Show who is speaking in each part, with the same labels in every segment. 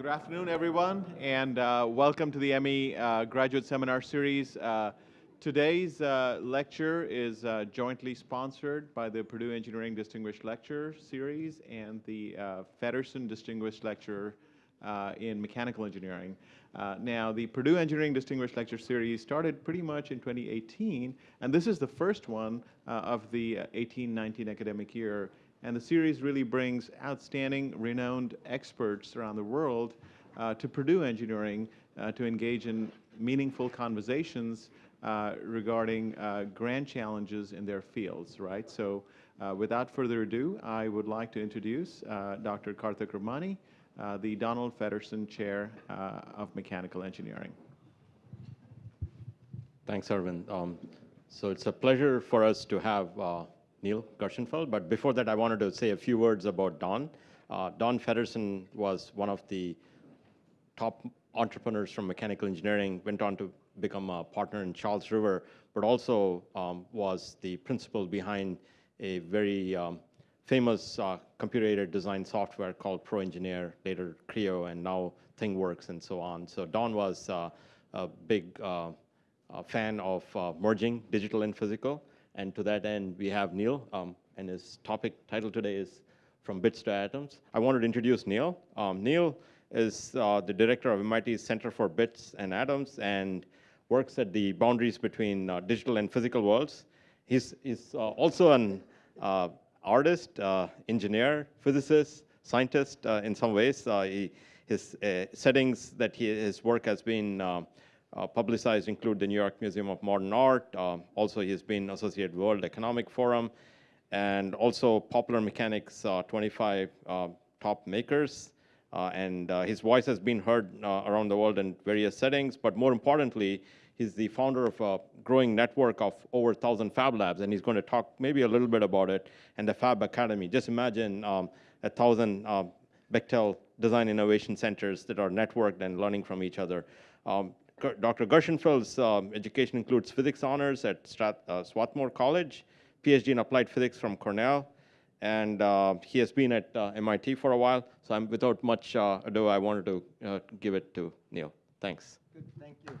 Speaker 1: Good afternoon, everyone, and uh, welcome to the ME uh, Graduate Seminar Series. Uh, today's uh, lecture is uh, jointly sponsored by the Purdue Engineering Distinguished Lecture Series and the uh, Feddersen Distinguished Lecture in Mechanical Engineering. now, the Purdue Engineering Distinguished Lecture Series started pretty much in 2018, and this is the first one of the 18-19 academic year and the series really brings outstanding, renowned experts around the world uh, to Purdue Engineering uh, to engage in meaningful conversations uh, regarding uh, grand challenges in their fields, right? So uh, without further ado, I would like to introduce uh, Dr. Karthik Ramani, the Donald Feddersen Chair of Mechanical Engineering.
Speaker 2: Thanks, Arvind. Um, so it's a pleasure for us to have Neil Gershenfeld. But before that, I wanted to say a few words about Don. Uh, Don Feddersen was one of the top entrepreneurs from mechanical engineering, went on to become a partner in Charles River, but also um, was the principal behind a very um, famous uh, computer-aided design software called ProEngineer, later Creo, and now ThingWorx and so on. So Don was uh, a big uh, fan of uh, merging digital and physical. And to that end, we have Neil, um, and his topic title today is From Bits to Atoms. I wanted to introduce Neil. Um, Neil is uh, the director of MIT's Center for Bits and Atoms and works at the boundaries between uh, digital and physical worlds. He's, he's uh, also an uh, artist, uh, engineer, physicist, scientist uh, in some ways. He, his settings that he, his work has been uh, publicized include the New York Museum of Modern Art. Uh, also, he's been associated with World Economic Forum and also Popular Mechanics uh, 25 uh, top makers. Uh, and uh, his voice has been heard around the world in various settings. But more importantly, he's the founder of a growing network of over 1,000 Fab Labs. And he's going to talk maybe a little bit about it and the Fab Academy. Just imagine um, a 1,000 Bechtel design innovation centers that are networked and learning from each other. Um, Dr. Gershenfeld's um, education includes physics honors at uh, Swarthmore College, PhD in applied physics from Cornell, and uh, he has been at uh, MIT for a while. So I'm, without much uh, ado, I wanted to uh, give it to Neil. Thanks.
Speaker 3: Good, thank you.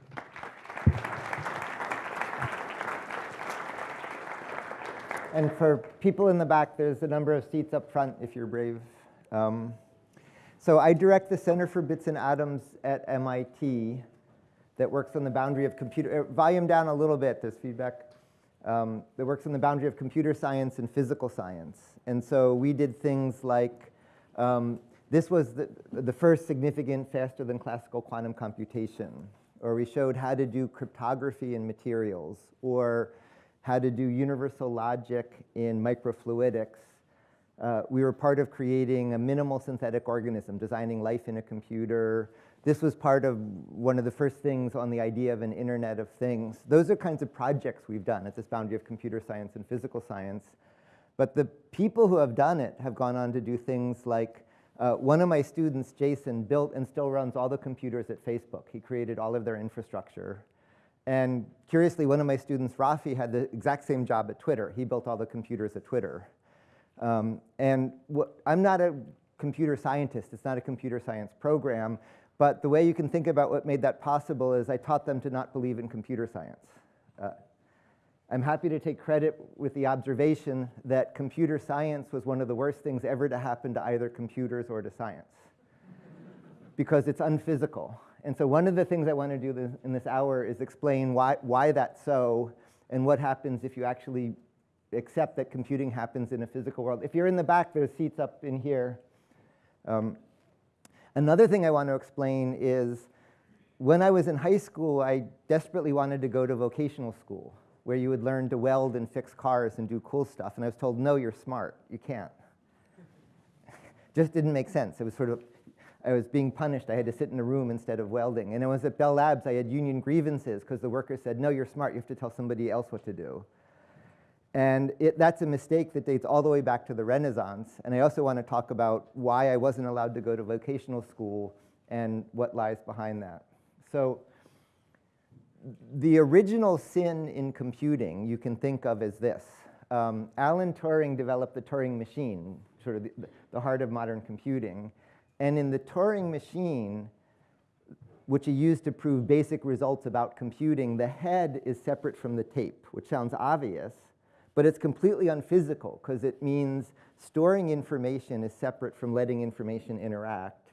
Speaker 3: And for people in the back, there's a number of seats up front if you're brave. Um, so I direct the Center for Bits and Atoms at MIT that works on the boundary of computer, uh, volume down a little bit, there's feedback, um, that works on the boundary of computer science and physical science. And so we did things like, um, this was the, the first significant faster than classical quantum computation, or we showed how to do cryptography in materials, or how to do universal logic in microfluidics. Uh, we were part of creating a minimal synthetic organism, designing life in a computer, this was part of one of the first things on the idea of an Internet of Things. Those are kinds of projects we've done at this boundary of computer science and physical science. But the people who have done it have gone on to do things like uh, one of my students, Jason, built and still runs all the computers at Facebook. He created all of their infrastructure. And curiously, one of my students, Raffi, had the exact same job at Twitter. He built all the computers at Twitter. Um, and I'm not a computer scientist. It's not a computer science program. But the way you can think about what made that possible is I taught them to not believe in computer science. Uh, I'm happy to take credit with the observation that computer science was one of the worst things ever to happen to either computers or to science because it's unphysical. And so one of the things I want to do in this hour is explain why, why that's so and what happens if you actually accept that computing happens in a physical world. If you're in the back, there's seats up in here. Um, Another thing I want to explain is when I was in high school, I desperately wanted to go to vocational school where you would learn to weld and fix cars and do cool stuff. And I was told, no, you're smart. You can't. Just didn't make sense. It was sort of, I was being punished. I had to sit in a room instead of welding. And it was at Bell Labs, I had union grievances because the workers said, no, you're smart. You have to tell somebody else what to do. And it, that's a mistake that dates all the way back to the Renaissance. And I also want to talk about why I wasn't allowed to go to vocational school and what lies behind that. So the original sin in computing you can think of as this. Um, Alan Turing developed the Turing machine, sort of the, the heart of modern computing. And in the Turing machine, which he used to prove basic results about computing, the head is separate from the tape, which sounds obvious, but it's completely unphysical because it means storing information is separate from letting information interact.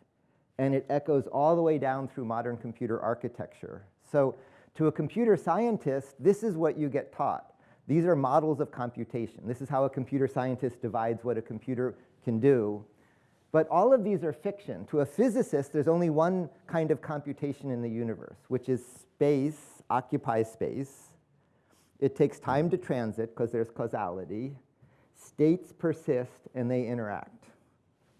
Speaker 3: And it echoes all the way down through modern computer architecture. So to a computer scientist, this is what you get taught. These are models of computation. This is how a computer scientist divides what a computer can do. But all of these are fiction. To a physicist, there's only one kind of computation in the universe, which is space occupies space. It takes time to transit because there's causality. States persist and they interact.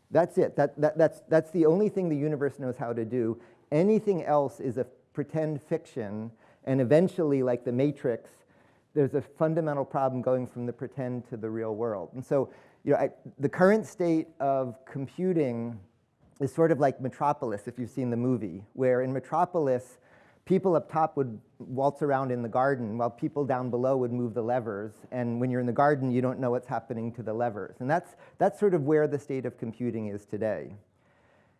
Speaker 3: That's it. That, that, that's, that's the only thing the universe knows how to do. Anything else is a pretend fiction, and eventually, like the Matrix, there's a fundamental problem going from the pretend to the real world. And so, you know, I, the current state of computing is sort of like Metropolis, if you've seen the movie, where in Metropolis, people up top would waltz around in the garden while people down below would move the levers. And when you're in the garden, you don't know what's happening to the levers. And that's, that's sort of where the state of computing is today.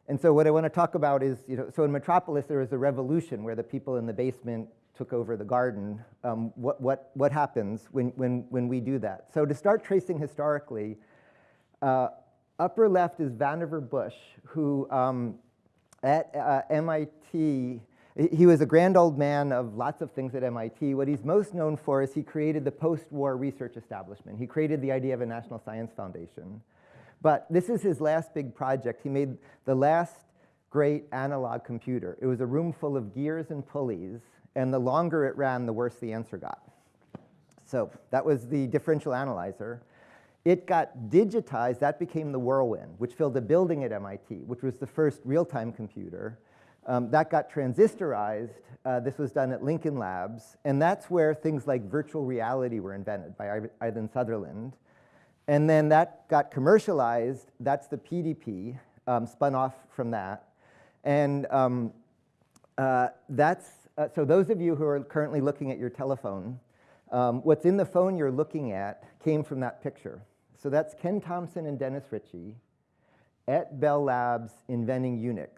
Speaker 3: And so what I want to talk about is, you know, so in Metropolis, there was a revolution where the people in the basement took over the garden. Um, what, what, what happens when, when, when we do that? So to start tracing historically, uh, upper left is Vannevar Bush, who um, at uh, MIT he was a grand old man of lots of things at MIT. What he's most known for is he created the post-war research establishment. He created the idea of a National Science Foundation. But this is his last big project. He made the last great analog computer. It was a room full of gears and pulleys, and the longer it ran, the worse the answer got. So that was the differential analyzer. It got digitized, that became the Whirlwind, which filled a building at MIT, which was the first real-time computer. Um, that got transistorized. Uh, this was done at Lincoln Labs. And that's where things like virtual reality were invented by Ivan Sutherland. And then that got commercialized. That's the PDP, um, spun off from that. And um, uh, that's, uh, so those of you who are currently looking at your telephone, um, what's in the phone you're looking at came from that picture. So that's Ken Thompson and Dennis Ritchie at Bell Labs inventing Unix.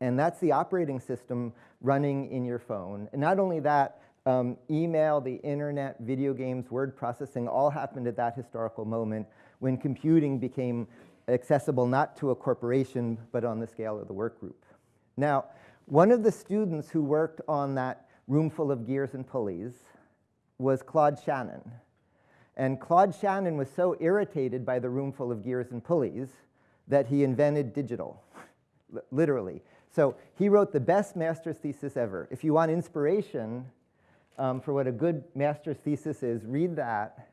Speaker 3: And that's the operating system running in your phone. And not only that, um, email, the internet, video games, word processing all happened at that historical moment when computing became accessible not to a corporation, but on the scale of the work group. Now, one of the students who worked on that room full of gears and pulleys was Claude Shannon. And Claude Shannon was so irritated by the room full of gears and pulleys that he invented digital, literally. So he wrote the best master's thesis ever. If you want inspiration um, for what a good master's thesis is, read that.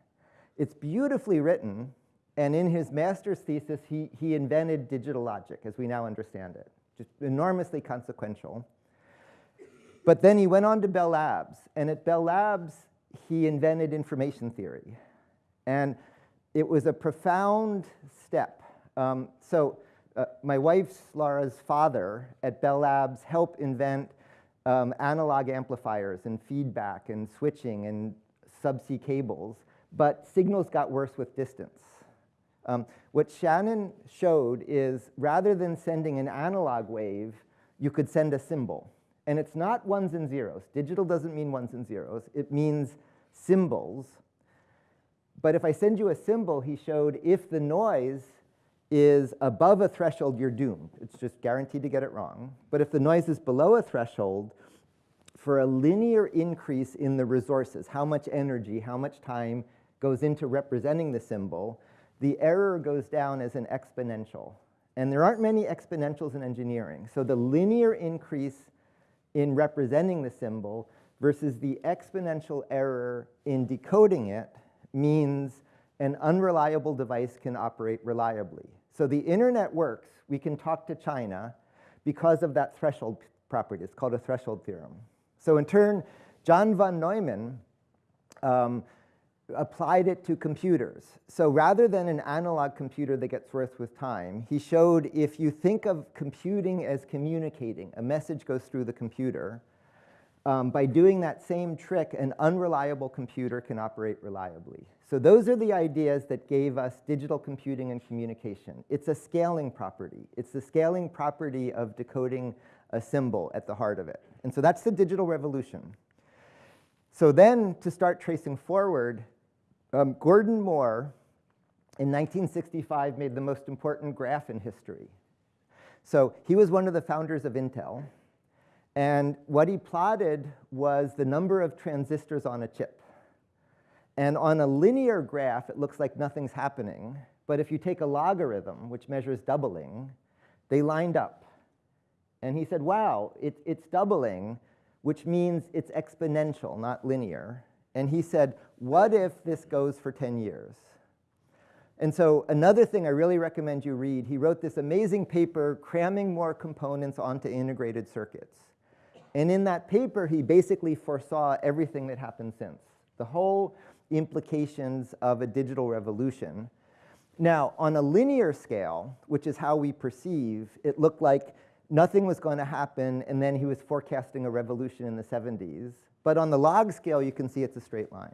Speaker 3: It's beautifully written, and in his master's thesis, he, he invented digital logic as we now understand it, just enormously consequential. But then he went on to Bell Labs, and at Bell Labs, he invented information theory. And it was a profound step. Um, so uh, my wife's Laura's father at Bell Labs helped invent um, analog amplifiers and feedback and switching and subsea cables, but signals got worse with distance. Um, what Shannon showed is rather than sending an analog wave, you could send a symbol. And it's not ones and zeros. Digital doesn't mean ones and zeros. It means symbols. But if I send you a symbol, he showed if the noise is above a threshold, you're doomed. It's just guaranteed to get it wrong. But if the noise is below a threshold, for a linear increase in the resources, how much energy, how much time goes into representing the symbol, the error goes down as an exponential. And there aren't many exponentials in engineering. So the linear increase in representing the symbol versus the exponential error in decoding it means an unreliable device can operate reliably. So the internet works. We can talk to China because of that threshold property. It's called a threshold theorem. So in turn, John von Neumann um, applied it to computers. So rather than an analog computer that gets worse with time, he showed if you think of computing as communicating, a message goes through the computer, um, by doing that same trick, an unreliable computer can operate reliably. So those are the ideas that gave us digital computing and communication. It's a scaling property. It's the scaling property of decoding a symbol at the heart of it. And so that's the digital revolution. So then to start tracing forward, um, Gordon Moore in 1965 made the most important graph in history. So he was one of the founders of Intel. And what he plotted was the number of transistors on a chip. And on a linear graph, it looks like nothing's happening. But if you take a logarithm, which measures doubling, they lined up. And he said, wow, it, it's doubling, which means it's exponential, not linear. And he said, what if this goes for 10 years? And so another thing I really recommend you read, he wrote this amazing paper cramming more components onto integrated circuits. And in that paper, he basically foresaw everything that happened since, the whole implications of a digital revolution. Now, on a linear scale, which is how we perceive, it looked like nothing was going to happen, and then he was forecasting a revolution in the 70s. But on the log scale, you can see it's a straight line.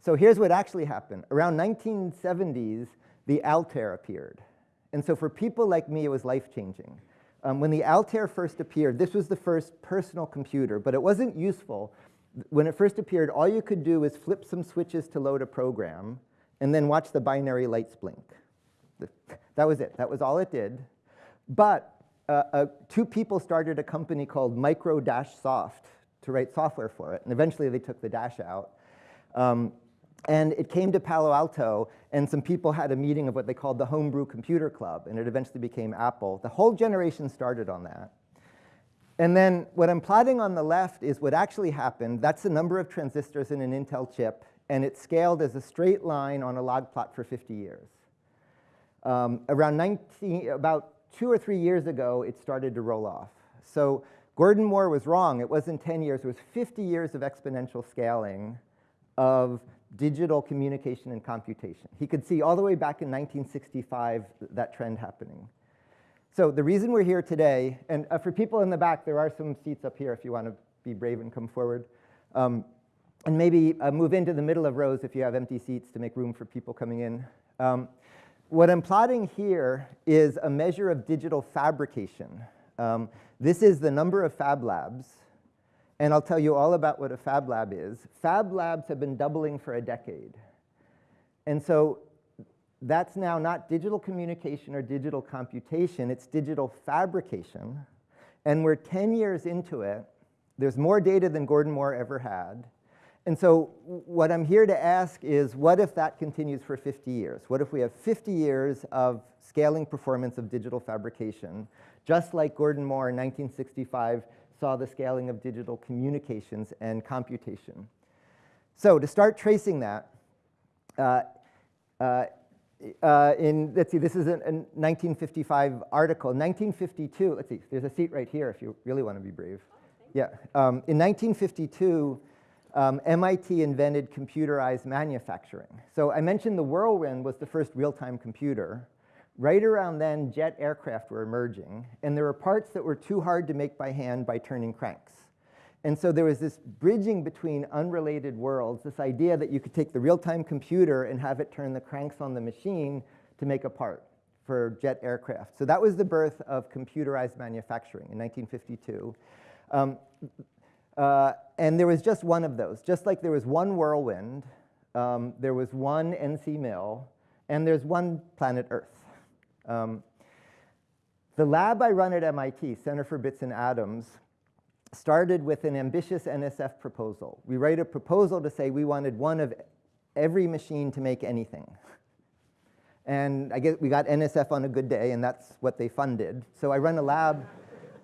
Speaker 3: So here's what actually happened. Around 1970s, the Altair appeared. And so for people like me, it was life-changing. Um, when the Altair first appeared, this was the first personal computer, but it wasn't useful. When it first appeared, all you could do was flip some switches to load a program and then watch the binary lights blink. That was it. That was all it did. But uh, uh, two people started a company called Micro Dash Soft to write software for it, and eventually they took the dash out. Um, and it came to Palo Alto, and some people had a meeting of what they called the Homebrew Computer Club, and it eventually became Apple. The whole generation started on that. And then what I'm plotting on the left is what actually happened. That's the number of transistors in an Intel chip, and it scaled as a straight line on a log plot for 50 years. Um, around 19, about two or three years ago, it started to roll off. So Gordon Moore was wrong. It wasn't 10 years. It was 50 years of exponential scaling of digital communication and computation. He could see all the way back in 1965 that trend happening. So the reason we're here today, and uh, for people in the back, there are some seats up here if you want to be brave and come forward. Um, and maybe uh, move into the middle of rows if you have empty seats to make room for people coming in. Um, what I'm plotting here is a measure of digital fabrication. Um, this is the number of fab labs, and I'll tell you all about what a fab lab is. Fab labs have been doubling for a decade. And so that's now not digital communication or digital computation, it's digital fabrication. And we're 10 years into it. There's more data than Gordon Moore ever had. And so what I'm here to ask is, what if that continues for 50 years? What if we have 50 years of scaling performance of digital fabrication, just like Gordon Moore in 1965 saw the scaling of digital communications and computation. So to start tracing that, uh, uh, uh, in, let's see, this is a, a 1955 article. 1952, let's see, there's a seat right here if you really want to be brave. Yeah, um, in 1952, um, MIT invented computerized manufacturing. So I mentioned the Whirlwind was the first real-time computer. Right around then, jet aircraft were emerging, and there were parts that were too hard to make by hand by turning cranks. And so there was this bridging between unrelated worlds, this idea that you could take the real-time computer and have it turn the cranks on the machine to make a part for jet aircraft. So that was the birth of computerized manufacturing in 1952. Um, uh, and there was just one of those. Just like there was one whirlwind, um, there was one NC mill, and there's one planet Earth. Um, the lab I run at MIT, Center for Bits and Atoms, started with an ambitious NSF proposal. We write a proposal to say we wanted one of every machine to make anything. And I guess we got NSF on a good day, and that's what they funded. So I run a lab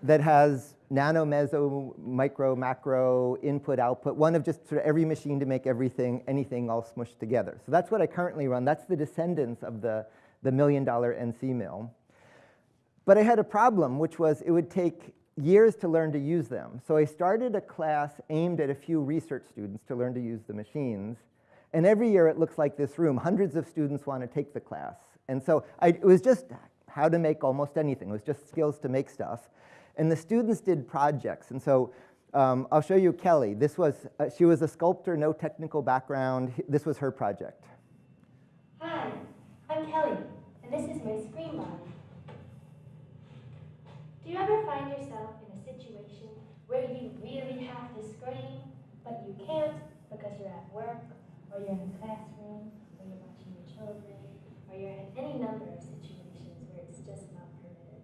Speaker 3: that has nano, meso, micro, macro, input, output, one of just sort of every machine to make everything, anything all smushed together. So that's what I currently run. That's the descendants of the, the million dollar NC mill. But I had a problem, which was it would take years to learn to use them. So I started a class aimed at a few research students to learn to use the machines. And every year it looks like this room. Hundreds of students want to take the class. And so I, it was just how to make almost anything. It was just skills to make stuff. And the students did projects. And so Um, I'll show you Kelly. This was, uh, she was a sculptor, no technical background. This was her project.
Speaker 4: Kelly, and this is my ScreamBody. Do you ever find yourself in a situation where you really have to scream, but you can't because you're at work, or you're in a classroom, or you're watching your children, or you're in any number of situations where it's just not permitted?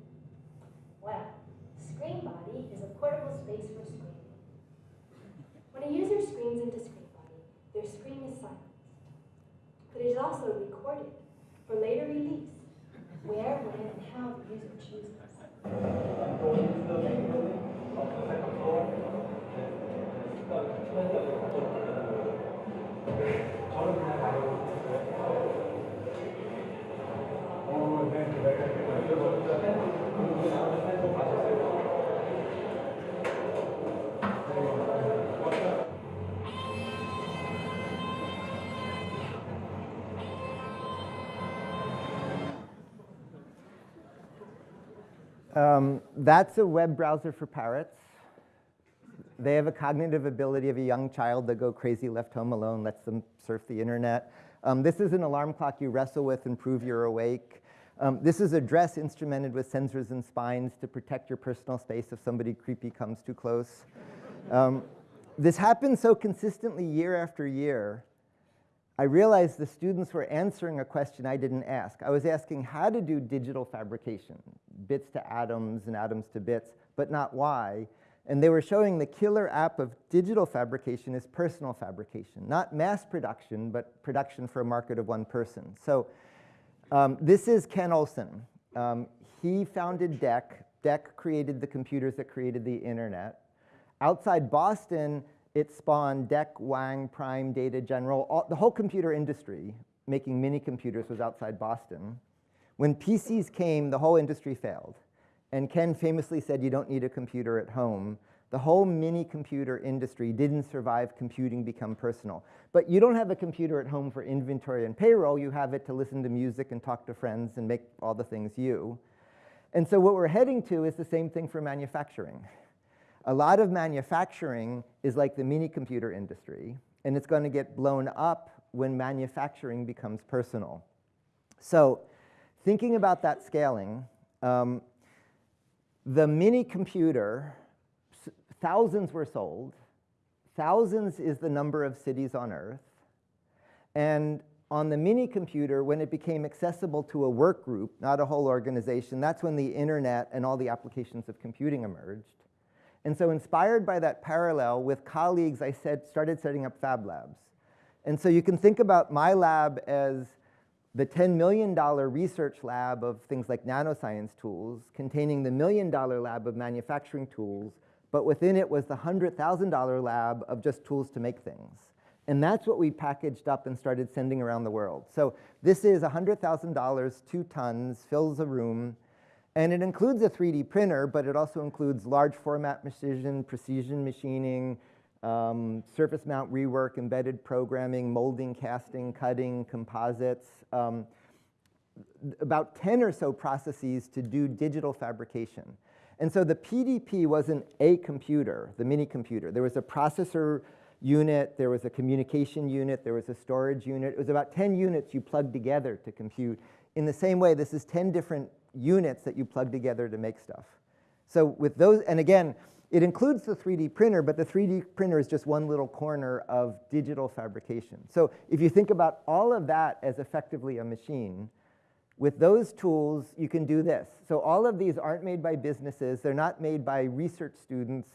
Speaker 4: Well, ScreamBody is a portable space for screaming. When a user screams into ScreamBody, their scream is silenced but it is also recorded for later release, where, when, and how the user chooses.
Speaker 3: Um, that's a web browser for parrots. They have a cognitive ability of a young child that go crazy left home alone, lets them surf the internet. Um, this is an alarm clock you wrestle with and prove you're awake. Um, this is a dress instrumented with sensors and spines to protect your personal space if somebody creepy comes too close. Um, this happens so consistently year after year I realized the students were answering a question I didn't ask. I was asking how to do digital fabrication, bits to atoms and atoms to bits, but not why. And they were showing the killer app of digital fabrication is personal fabrication, not mass production, but production for a market of one person. So um, this is Ken Olsen. Um, he founded DEC. DEC created the computers that created the internet. Outside Boston, it spawned DEC, Wang, Prime, Data General. All, the whole computer industry making mini computers was outside Boston. When PCs came, the whole industry failed. And Ken famously said, you don't need a computer at home. The whole mini computer industry didn't survive computing become personal. But you don't have a computer at home for inventory and payroll. You have it to listen to music and talk to friends and make all the things you. And so what we're heading to is the same thing for manufacturing. A lot of manufacturing is like the mini computer industry, and it's going to get blown up when manufacturing becomes personal. So thinking about that scaling, um, the mini computer, thousands were sold. Thousands is the number of cities on Earth. And on the mini computer, when it became accessible to a work group, not a whole organization, that's when the internet and all the applications of computing emerged. And so inspired by that parallel with colleagues, I said, started setting up fab labs. And so you can think about my lab as the $10 million research lab of things like nanoscience tools containing the million dollar lab of manufacturing tools, but within it was the $100,000 lab of just tools to make things. And that's what we packaged up and started sending around the world. So this is $100,000, two tons, fills a room, and it includes a 3D printer, but it also includes large format precision, precision machining, um, surface mount rework, embedded programming, molding, casting, cutting, composites, um, about 10 or so processes to do digital fabrication. And so the PDP wasn't a computer, the mini computer. There was a processor unit, there was a communication unit, there was a storage unit. It was about 10 units you plugged together to compute. In the same way, this is 10 different units that you plug together to make stuff. So with those, and again, it includes the 3D printer, but the 3D printer is just one little corner of digital fabrication. So if you think about all of that as effectively a machine, with those tools, you can do this. So all of these aren't made by businesses. They're not made by research students.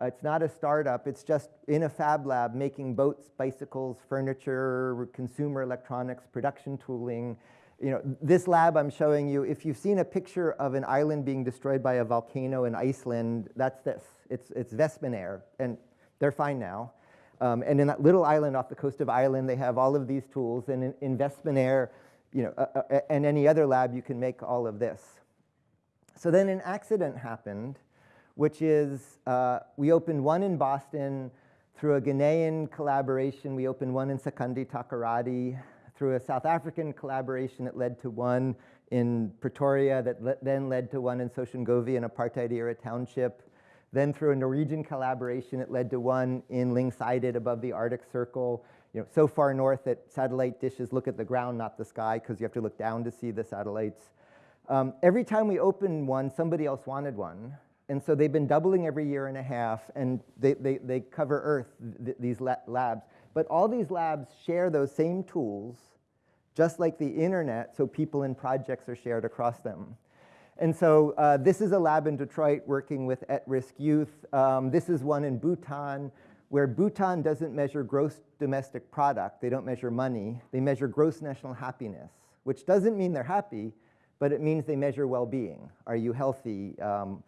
Speaker 3: Uh, it's not a startup. It's just in a fab lab making boats, bicycles, furniture, consumer electronics, production tooling, you know, this lab I'm showing you, if you've seen a picture of an island being destroyed by a volcano in Iceland, that's this. It's, it's Vestmannaeyjar, and they're fine now. Um, and in that little island off the coast of Ireland, they have all of these tools. And in, in Vestmannaeyjar, you know, uh, uh, and any other lab, you can make all of this. So then an accident happened, which is uh, we opened one in Boston through a Ghanaian collaboration. We opened one in Sekondi-Takoradi through a South African collaboration that led to one in Pretoria that le then led to one in Soshanguve, an apartheid era township Then through a Norwegian collaboration, it led to one in Lyngseidet above the Arctic Circle, you know, so far north that satellite dishes look at the ground, not the sky, because you have to look down to see the satellites. Um, every time we opened one, somebody else wanted one. And so they've been doubling every year and a half, and they, they, they cover Earth, th these la labs. But all these labs share those same tools, just like the internet, so people and projects are shared across them. And so uh, this is a lab in Detroit working with at-risk youth. Um, this is one in Bhutan, where Bhutan doesn't measure gross domestic product. They don't measure money. They measure gross national happiness, which doesn't mean they're happy, but it means they measure well-being. Are you healthy? Um,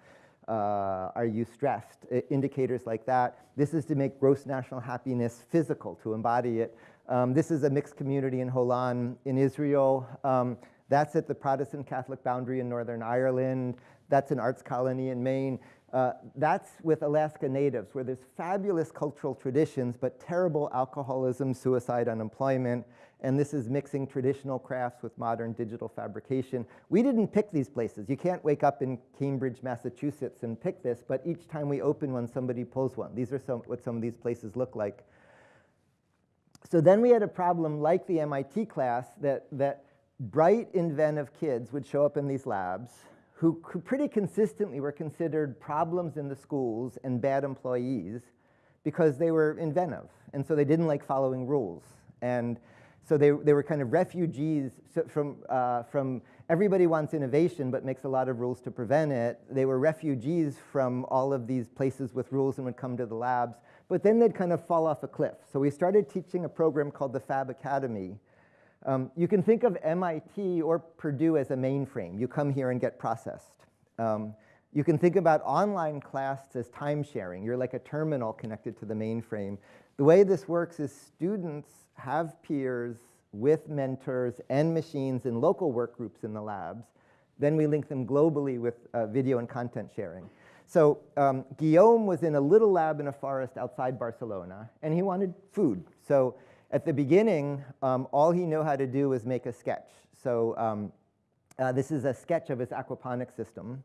Speaker 3: uh, are you stressed? Indicators like that. This is to make gross national happiness physical, to embody it. Um, this is a mixed community in Holon in Israel. Um, that's at the Protestant Catholic boundary in Northern Ireland. That's an arts colony in Maine. Uh, that's with Alaska Natives, where there's fabulous cultural traditions, but terrible alcoholism, suicide, unemployment. And this is mixing traditional crafts with modern digital fabrication. We didn't pick these places. You can't wake up in Cambridge, Massachusetts and pick this, but each time we open one, somebody pulls one. These are some, what some of these places look like. So then we had a problem like the MIT class that, that bright, inventive kids would show up in these labs who pretty consistently were considered problems in the schools and bad employees because they were inventive. And so they didn't like following rules. And so they, they were kind of refugees from, uh, from everybody wants innovation but makes a lot of rules to prevent it. They were refugees from all of these places with rules and would come to the labs. But then they'd kind of fall off a cliff. So we started teaching a program called the Fab Academy, um, you can think of MIT or Purdue as a mainframe. You come here and get processed. Um, you can think about online class as time sharing. You're like a terminal connected to the mainframe. The way this works is students have peers with mentors and machines in local work groups in the labs. Then we link them globally with uh, video and content sharing. So um, Guillaume was in a little lab in a forest outside Barcelona, and he wanted food. So at the beginning, um, all he knew how to do was make a sketch. So um, uh, this is a sketch of his aquaponic system.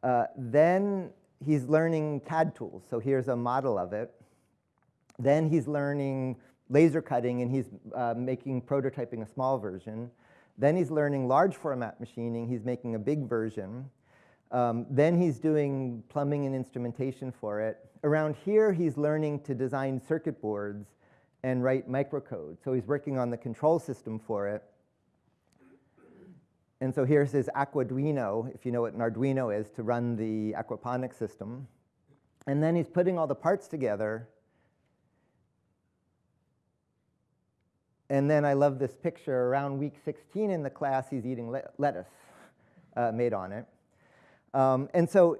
Speaker 3: Uh, then he's learning CAD tools. So here's a model of it. Then he's learning laser cutting and he's uh, making, prototyping a small version. Then he's learning large format machining. He's making a big version. Um, then he's doing plumbing and instrumentation for it. Around here, he's learning to design circuit boards and write microcode. So he's working on the control system for it. And so here's his Aquaduino, if you know what an Arduino is, to run the aquaponics system. And then he's putting all the parts together. And then I love this picture. Around week 16 in the class, he's eating le lettuce uh, made on it. Um, and so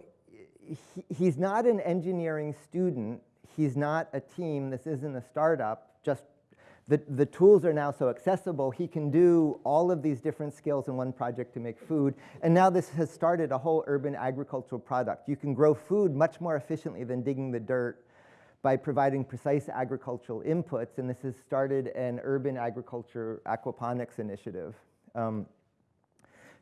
Speaker 3: he, he's not an engineering student. He's not a team. This isn't a startup just the, the tools are now so accessible, he can do all of these different skills in one project to make food. And now this has started a whole urban agricultural product. You can grow food much more efficiently than digging the dirt by providing precise agricultural inputs. And this has started an urban agriculture aquaponics initiative. Um,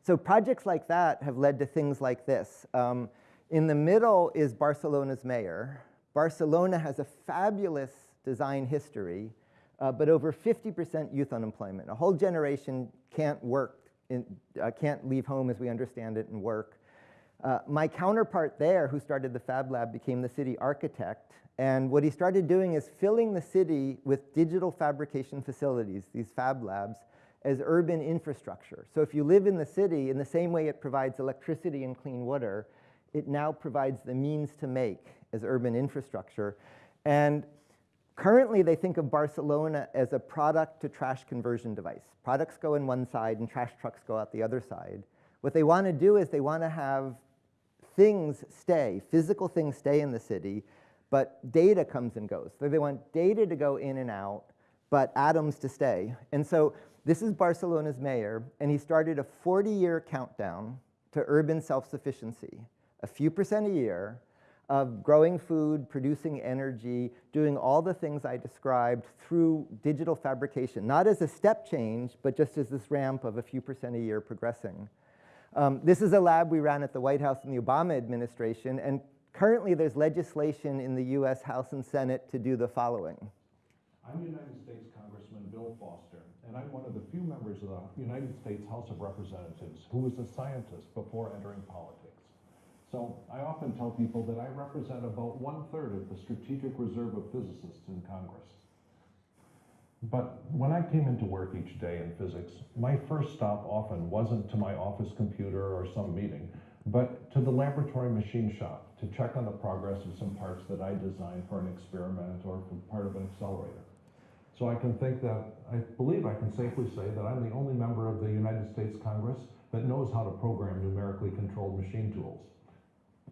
Speaker 3: so projects like that have led to things like this. Um, in the middle is Barcelona's mayor. Barcelona has a fabulous design history, uh, but over 50% youth unemployment. A whole generation can't work, in, uh, can't leave home as we understand it and work. Uh, my counterpart there, who started the Fab Lab, became the city architect. And what he started doing is filling the city with digital fabrication facilities, these Fab Labs, as urban infrastructure. So if you live in the city, in the same way it provides electricity and clean water, it now provides the means to make as urban infrastructure. And Currently, they think of Barcelona as a product to trash conversion device. Products go in one side and trash trucks go out the other side. What they want to do is they want to have things stay, physical things stay in the city, but data comes and goes. So they want data to go in and out, but atoms to stay. And so this is Barcelona's mayor, and he started a 40-year countdown to urban self-sufficiency, a few percent a year, of growing food, producing energy, doing all the things I described through digital fabrication, not as a step change, but just as this ramp of a few percent a year progressing. Um, this is a lab we ran at the White House in the Obama administration, and currently, there's legislation in the US House and Senate to do the following.
Speaker 5: I'm United States Congressman Bill Foster, and I'm one of the few members of the United States House of Representatives who was a scientist before entering politics. So I often tell people that I represent about one-third of the strategic reserve of physicists in Congress. But when I came into work each day in physics, my first stop often wasn't to my office computer or some meeting, but to the laboratory machine shop to check on the progress of some parts that I designed for an experiment or for part of an accelerator. So I can think that, I believe I can safely say that I'm the only member of the United States Congress that knows how to program numerically controlled machine tools.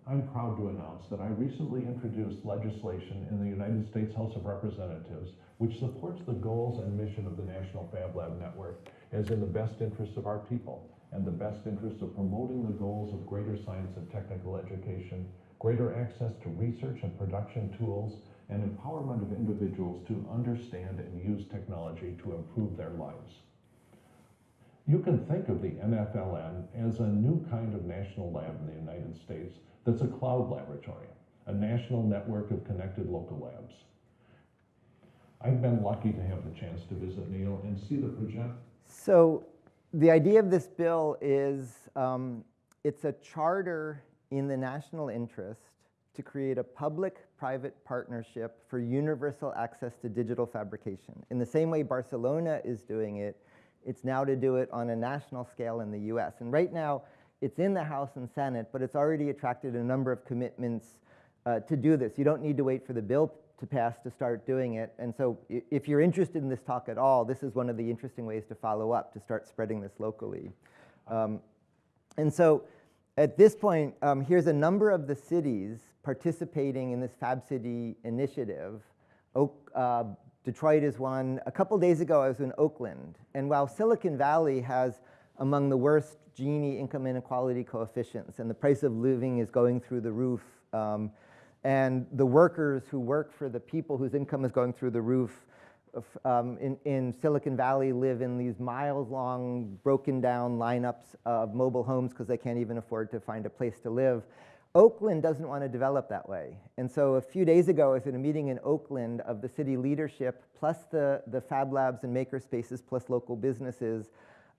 Speaker 5: I'm proud to announce that I recently introduced legislation in the United States House of Representatives which supports the goals and mission of the National Fab Lab Network as in the best interests of our people and the best interest of promoting the goals of greater science and technical education, greater access to research and production tools, and empowerment of individuals to understand and use technology to improve their lives. You can think of the NFLN as a new kind of national lab in the United States that's a cloud laboratory, a national network of connected local labs. I've been lucky to have the chance to visit Neil and see the project.
Speaker 3: So the idea of this bill is um, it's a charter in the national interest to create a public-private partnership for universal access to digital fabrication. In the same way Barcelona is doing it, it's now to do it on a national scale in the US. And right now, it's in the House and Senate, but it's already attracted a number of commitments uh, to do this. You don't need to wait for the bill to pass to start doing it. And so if you're interested in this talk at all, this is one of the interesting ways to follow up, to start spreading this locally. Um, and so at this point, um, here's a number of the cities participating in this Fab City initiative. Oak, uh, Detroit is one. A couple days ago, I was in Oakland. And while Silicon Valley has among the worst Gini income inequality coefficients, and the price of living is going through the roof, um, and the workers who work for the people whose income is going through the roof um, in, in, Silicon Valley live in these miles-long, broken-down lineups of mobile homes because they can't even afford to find a place to live. Oakland doesn't want to develop that way. And so a few days ago, I was at a meeting in Oakland of the city leadership, plus the, the Fab Labs and makerspaces, plus local businesses,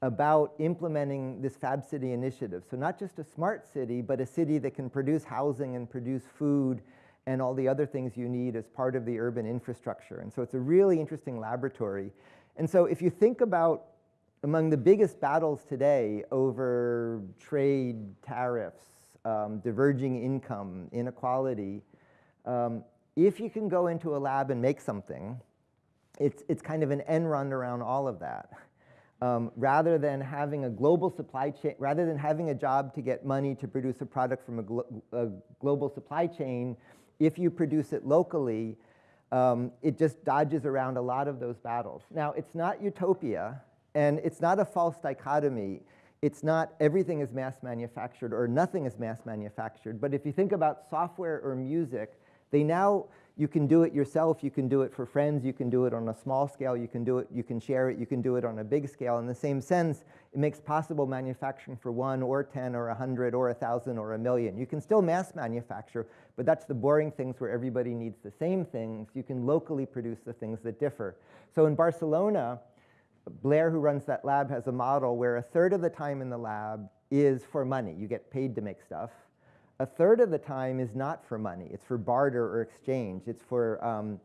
Speaker 3: about implementing this Fab City initiative. So not just a smart city, but a city that can produce housing and produce food and all the other things you need as part of the urban infrastructure. And so it's a really interesting laboratory. And so if you think about among the biggest battles today over trade, tariffs, um, diverging income, inequality, um, if you can go into a lab and make something, it's, it's kind of an end run around all of that um, rather than having a global supply chain, rather than having a job to get money to produce a product from a, glo a global supply chain, if you produce it locally, um, it just dodges around a lot of those battles. Now, it's not utopia, and it's not a false dichotomy. It's not everything is mass manufactured or nothing is mass manufactured, but if you think about software or music, they now you can do it yourself, you can do it for friends, you can do it on a small scale, you can do it, you can share it, you can do it on a big scale. In the same sense, it makes possible manufacturing for one or 10 or a 100 or a 1,000 or a million. You can still mass manufacture, but that's the boring things where everybody needs the same things. You can locally produce the things that differ. So in Barcelona, Blair, who runs that lab, has a model where a third of the time in the lab is for money. You get paid to make stuff. A third of the time is not for money. It's for barter or exchange. It's for um,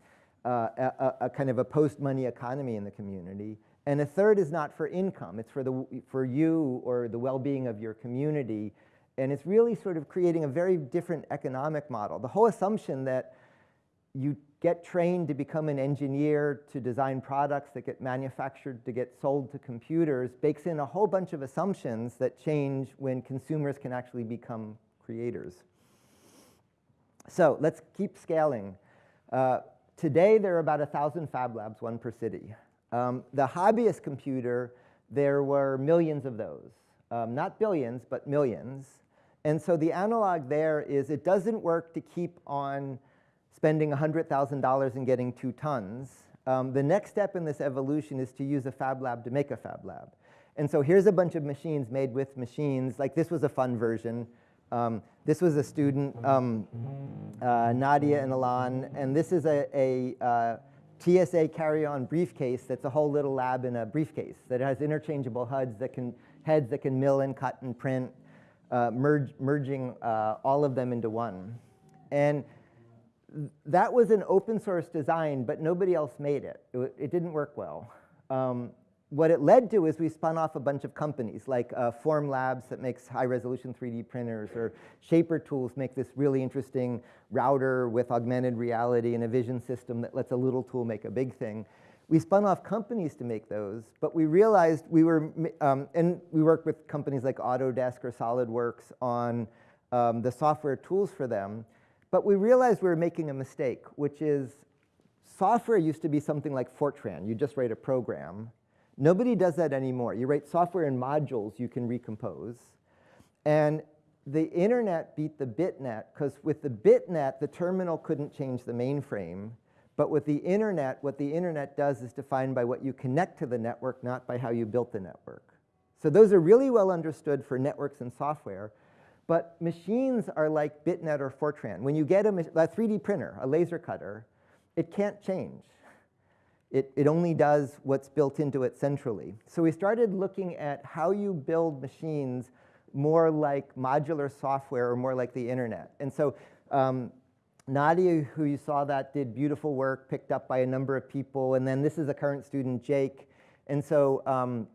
Speaker 3: uh, a, a, kind of a post-money economy in the community. And a third is not for income. It's for, the, for you or the well-being of your community. And it's really sort of creating a very different economic model. The whole assumption that you get trained to become an engineer, to design products that get manufactured, to get sold to computers, bakes in a whole bunch of assumptions that change when consumers can actually become creators. So let's keep scaling. Uh, today, there are about 1,000 Fab Labs, one per city. Um, the hobbyist computer, there were millions of those. Um, not billions, but millions. And so the analog there is it doesn't work to keep on spending $100,000 and getting two tons. Um, the next step in this evolution is to use a Fab Lab to make a Fab Lab. And so here's a bunch of machines made with machines. Like this was a fun version Um, this was a student, um, uh, Nadya and Ilan, and this is a, a uh, TSA carry-on briefcase that's a whole little lab in a briefcase that has interchangeable HUDs that can, heads that can mill and cut and print, uh, merge, merging uh, all of them into one. And that was an open source design, but nobody else made it. It, it didn't work well. Um, what it led to is we spun off a bunch of companies like uh, Formlabs that makes high resolution 3D printers, or Shaper Tools make this really interesting router with augmented reality and a vision system that lets a little tool make a big thing. We spun off companies to make those, but we realized we were, um, and we worked with companies like Autodesk or SolidWorks on um, the software tools for them, but we realized we were making a mistake, which is software used to be something like Fortran. You just write a program. Nobody does that anymore. You write software in modules you can recompose. And the internet beat the bitnet because with the bitnet, the terminal couldn't change the mainframe. But with the internet, what the internet does is defined by what you connect to the network, not by how you built the network. So those are really well understood for networks and software. But machines are like bitnet or Fortran. When you get a, a 3D printer, a laser cutter, it can't change. It, it only does what's built into it centrally. So we started looking at how you build machines more like modular software or more like the internet. And so um, Nadya, who you saw that, did beautiful work, picked up by a number of people. And then this is a current student, Jake. And so um,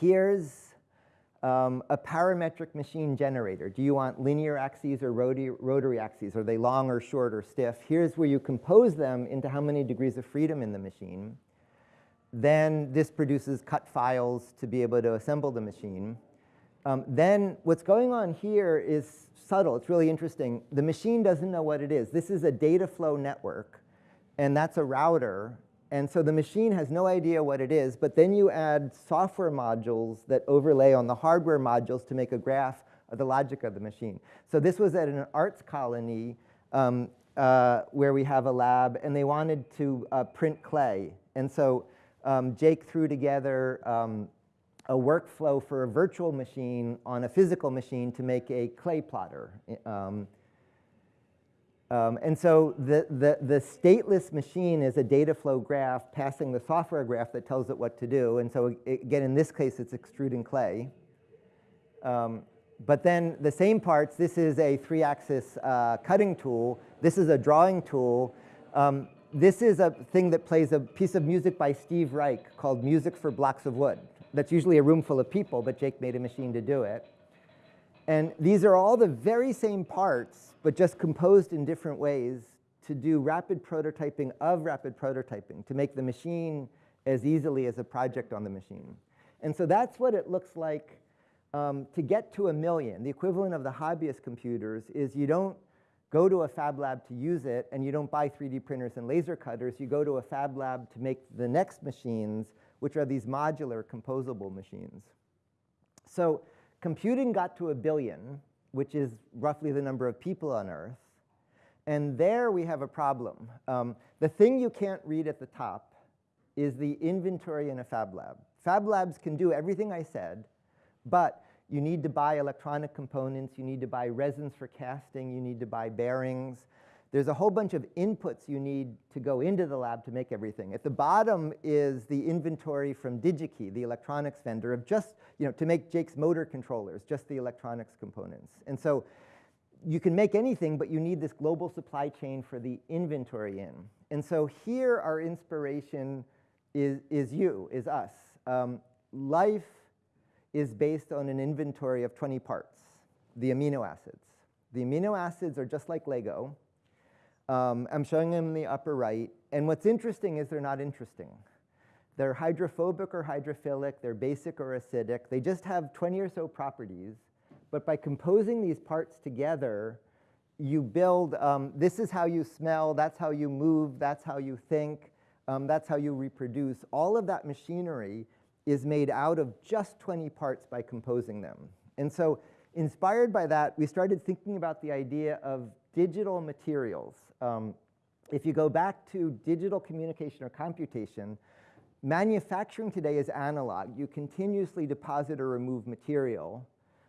Speaker 3: here's um, a parametric machine generator. Do you want linear axes or rotary, rotary axes? Are they long or short or stiff? Here's where you compose them into how many degrees of freedom in the machine. Then this produces cut files to be able to assemble the machine. Um, then what's going on here is subtle. It's really interesting. The machine doesn't know what it is. This is a data flow network, and that's a router. And so the machine has no idea what it is, but then you add software modules that overlay on the hardware modules to make a graph of the logic of the machine. So this was at an arts colony um, uh, where we have a lab, and they wanted to uh, print clay. And so um, Jake threw together um, a workflow for a virtual machine on a physical machine to make a clay plotter. Um, um, and so the, the, the stateless machine is a data flow graph passing the software graph that tells it what to do. And so it, again, in this case, it's extruding clay. Um, but then the same parts, this is a three-axis uh, cutting tool. This is a drawing tool. Um, this is a thing that plays a piece of music by Steve Reich called Music for Blocks of Wood. That's usually a room full of people, but Jake made a machine to do it. And these are all the very same parts, but just composed in different ways to do rapid prototyping of rapid prototyping, to make the machine as easily as a project on the machine. And so that's what it looks like um, to get to a million. The equivalent of the hobbyist computers is you don't go to a fab lab to use it, and you don't buy 3D printers and laser cutters. You go to a fab lab to make the next machines, which are these modular composable machines. So computing got to a billion, which is roughly the number of people on Earth. And there we have a problem. Um, the thing you can't read at the top is the inventory in a fab lab. Fab labs can do everything I said, but you need to buy electronic components, you need to buy resins for casting, you need to buy bearings. There's a whole bunch of inputs you need to go into the lab to make everything. At the bottom is the inventory from DigiKey, the electronics vendor, of just, you know, to make Jake's motor controllers, just the electronics components. And so you can make anything, but you need this global supply chain for the inventory in. And so here our inspiration is, is you, is us. Um, life is based on an inventory of 20 parts, the amino acids. The amino acids are just like Lego. Um, I'm showing them in the upper right. And what's interesting is they're not interesting. They're hydrophobic or hydrophilic, they're basic or acidic. They just have 20 or so properties. But by composing these parts together, you build, um, this is how you smell, that's how you move, that's how you think, um, that's how you reproduce. All of that machinery is made out of just 20 parts by composing them. And so inspired by that, we started thinking about the idea of digital materials. Um, if you go back to digital communication or computation, manufacturing today is analog. You continuously deposit or remove material.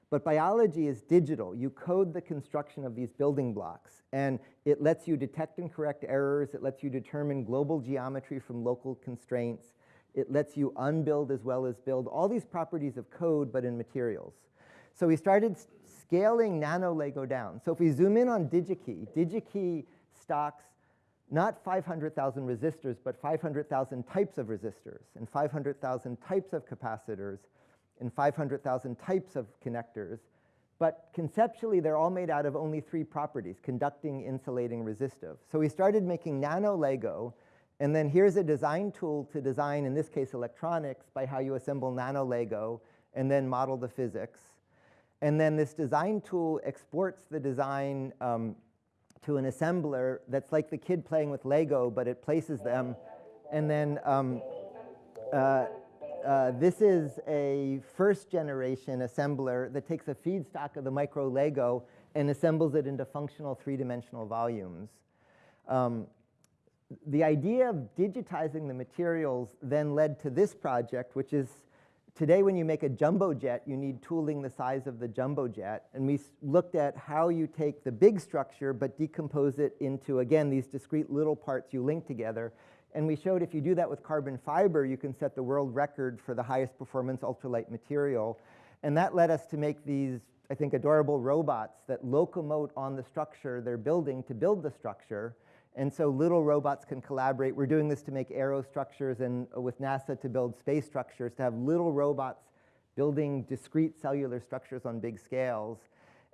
Speaker 3: But biology is digital. You code the construction of these building blocks, and it lets you detect and correct errors. It lets you determine global geometry from local constraints. It lets you unbuild as well as build. All these properties of code, but in materials. So we started scaling nano Lego down. So if we zoom in on DigiKey, DigiKey stocks not 500,000 resistors, but 500,000 types of resistors and 500,000 types of capacitors and 500,000 types of connectors. But conceptually, they're all made out of only three properties, conducting, insulating, resistive. So we started making nano Lego, and then here's a design tool to design, in this case, electronics, by how you assemble nano Lego and then model the physics. And then this design tool exports the design um, to an assembler that's like the kid playing with Lego, but it places them. And then um, uh, uh, this is a first generation assembler that takes a feedstock of the micro Lego and assembles it into functional three-dimensional volumes. Um, the idea of digitizing the materials then led to this project, which is Today, when you make a jumbo jet, you need tooling the size of the jumbo jet. And we looked at how you take the big structure but decompose it into, again, these discrete little parts you link together. And we showed if you do that with carbon fiber, you can set the world record for the highest performance ultralight material. And that led us to make these, I think, adorable robots that locomote on the structure they're building to build the structure. And so little robots can collaborate. We're doing this to make aerostructures and uh, with NASA to build space structures, to have little robots building discrete cellular structures on big scales.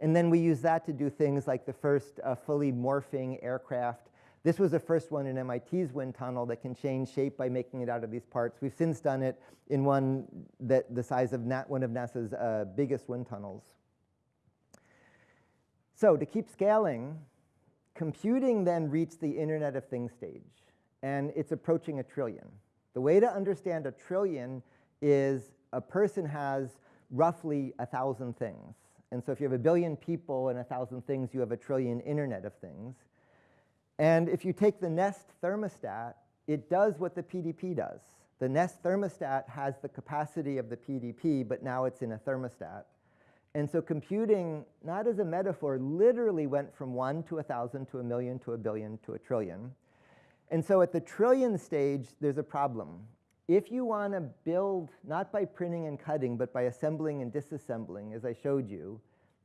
Speaker 3: And then we use that to do things like the first uh, fully morphing aircraft. This was the first one in MIT's wind tunnel that can change shape by making it out of these parts. We've since done it in one that the size of one of NASA's uh, biggest wind tunnels. So to keep scaling, Computing then reached the Internet of Things stage, and it's approaching a trillion. The way to understand a trillion is a person has roughly a thousand things. And so if you have a billion people and a thousand things, you have a trillion Internet of Things. And if you take the Nest thermostat, it does what the PDP does. The Nest thermostat has the capacity of the PDP, but now it's in a thermostat. And so computing, not as a metaphor, literally went from one to a thousand to a million to a billion to a trillion. And so at the trillion stage, there's a problem. If you want to build, not by printing and cutting, but by assembling and disassembling, as I showed you,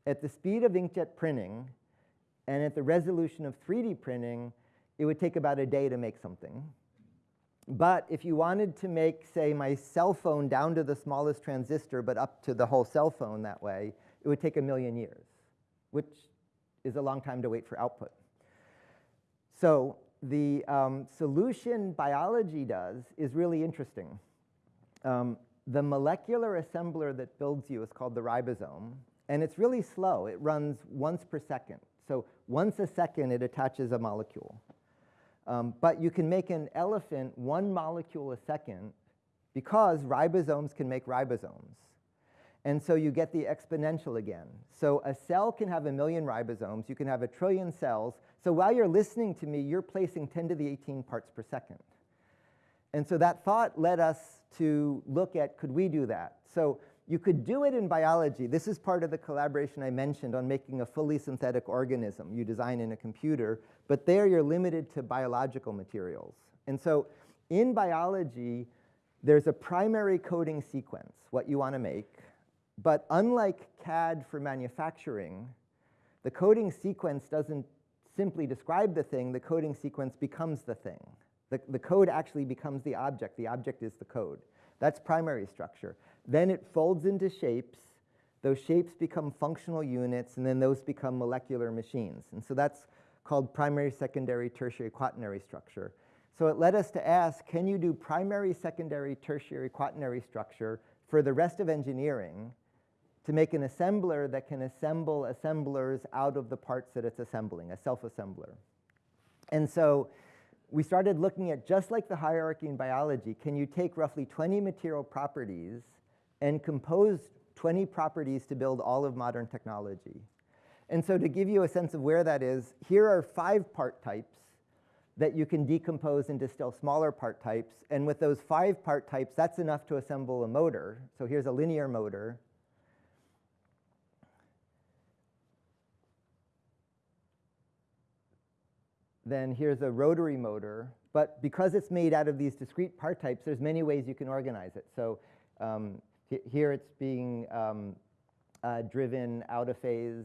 Speaker 3: at the speed of inkjet printing and at the resolution of 3D printing, it would take about a day to make something. But if you wanted to make, say, my cell phone down to the smallest transistor, but up to the whole cell phone that way, it would take a million years, which is a long time to wait for output. So the um, solution biology does is really interesting. Um, the molecular assembler that builds you is called the ribosome, and it's really slow. It runs once per second. So once a second, it attaches a molecule. Um, but you can make an elephant one molecule a second because ribosomes can make ribosomes. And so you get the exponential again. So a cell can have a million ribosomes. You can have a trillion cells. So while you're listening to me, you're placing 10 to the 18 parts per second. And so that thought led us to look at, could we do that? So you could do it in biology. This is part of the collaboration I mentioned on making a fully synthetic organism you design in a computer, but there you're limited to biological materials. And so in biology, there's a primary coding sequence, what you want to make, but unlike CAD for manufacturing, the coding sequence doesn't simply describe the thing, the coding sequence becomes the thing. The, the code actually becomes the object, the object is the code. That's primary structure. Then it folds into shapes. Those shapes become functional units, and then those become molecular machines. And so that's called primary, secondary, tertiary, quaternary structure. So it led us to ask, can you do primary, secondary, tertiary, quaternary structure for the rest of engineering to make an assembler that can assemble assemblers out of the parts that it's assembling, a self-assembler. And so we started looking at, just like the hierarchy in biology, can you take roughly 20 material properties and composed 20 properties to build all of modern technology. And so to give you a sense of where that is, here are five part types that you can decompose into still smaller part types. And with those five part types, that's enough to assemble a motor. So here's a linear motor. Then here's a rotary motor. But because it's made out of these discrete part types, there's many ways you can organize it. So um, here it's being um, uh, driven out of phase,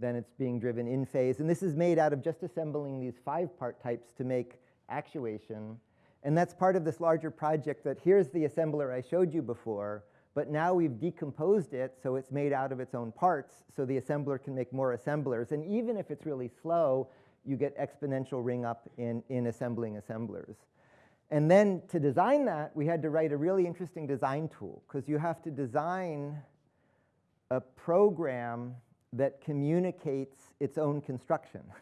Speaker 3: then it's being driven in phase. And this is made out of just assembling these five part types to make actuation. And that's part of this larger project that here's the assembler I showed you before, but now we've decomposed it so it's made out of its own parts so the assembler can make more assemblers. And even if it's really slow, you get exponential ring up in, in assembling assemblers. And then to design that, we had to write a really interesting design tool because you have to design a program that communicates its own construction.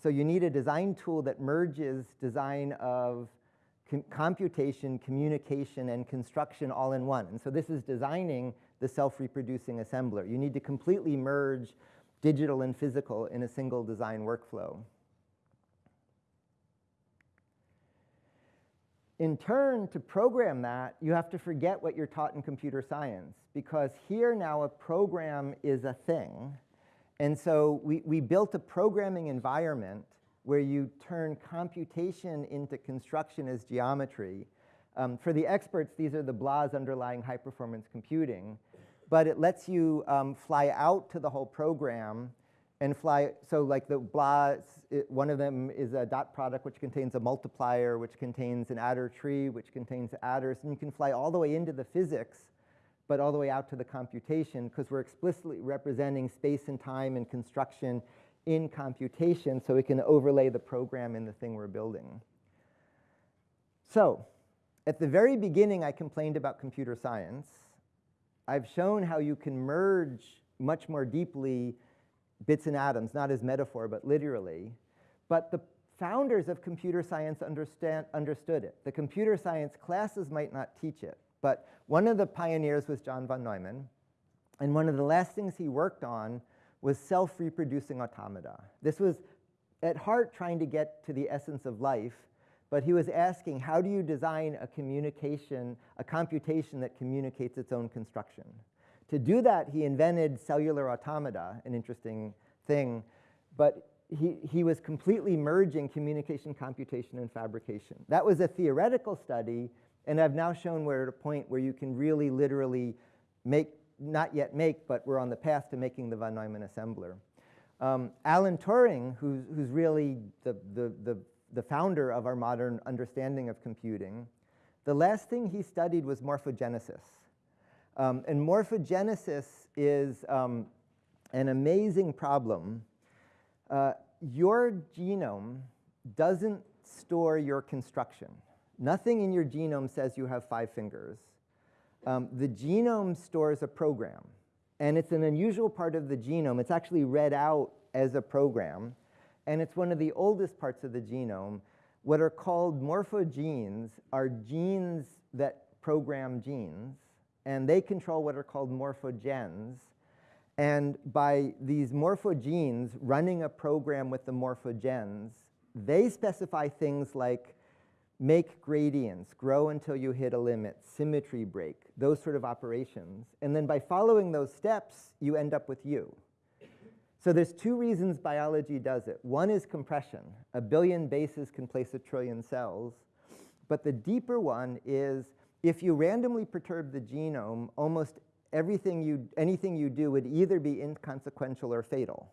Speaker 3: So you need a design tool that merges design of com- computation, communication, and construction all in one. And so this is designing the self-reproducing assembler. You need to completely merge digital and physical in a single design workflow. In turn, to program that, you have to forget what you're taught in computer science because here now a program is a thing. And so we, we built a programming environment where you turn computation into construction as geometry. Um, for the experts, these are the BLAS underlying high performance computing. But it lets you um, fly out to the whole program and fly. So, like the BLAS, it, one of them is a dot product which contains a multiplier, which contains an adder tree, which contains adders. And you can fly all the way into the physics but all the way out to the computation because we're explicitly representing space and time and construction in computation so we can overlay the program in the thing we're building. So at the very beginning, I complained about computer science. I've shown how you can merge much more deeply bits and atoms, not as metaphor, but literally. But the founders of computer science understand, understood it. The computer science classes might not teach it, but one of the pioneers was John von Neumann. And one of the last things he worked on was self-reproducing automata. This was at heart trying to get to the essence of life, but he was asking, how do you design a communication, a computation that communicates its own construction? To do that, he invented cellular automata, an interesting thing, but he, he was completely merging communication, computation, and fabrication. That was a theoretical study, and I've now shown we're at a point where you can really literally make, not yet make, but we're on the path to making the von Neumann assembler. Um, Alan Turing, who's, who's really the, the, the, the founder of our modern understanding of computing, the last thing he studied was morphogenesis. Um, and morphogenesis is um, an amazing problem. Uh, your genome doesn't store your construction. Nothing in your genome says you have five fingers. Um, the genome stores a program, and it's an unusual part of the genome. It's actually read out as a program, and it's one of the oldest parts of the genome. What are called morphogenes are genes that program genes, and they control what are called morphogens. And by these morphogenes running a program with the morphogens, they specify things like make gradients, grow until you hit a limit, symmetry break, those sort of operations. And then by following those steps, you end up with you. So there's two reasons biology does it. One is compression. A billion bases can place a trillion cells. But the deeper one is if you randomly perturb the genome, almost everything you, anything you do would either be inconsequential or fatal.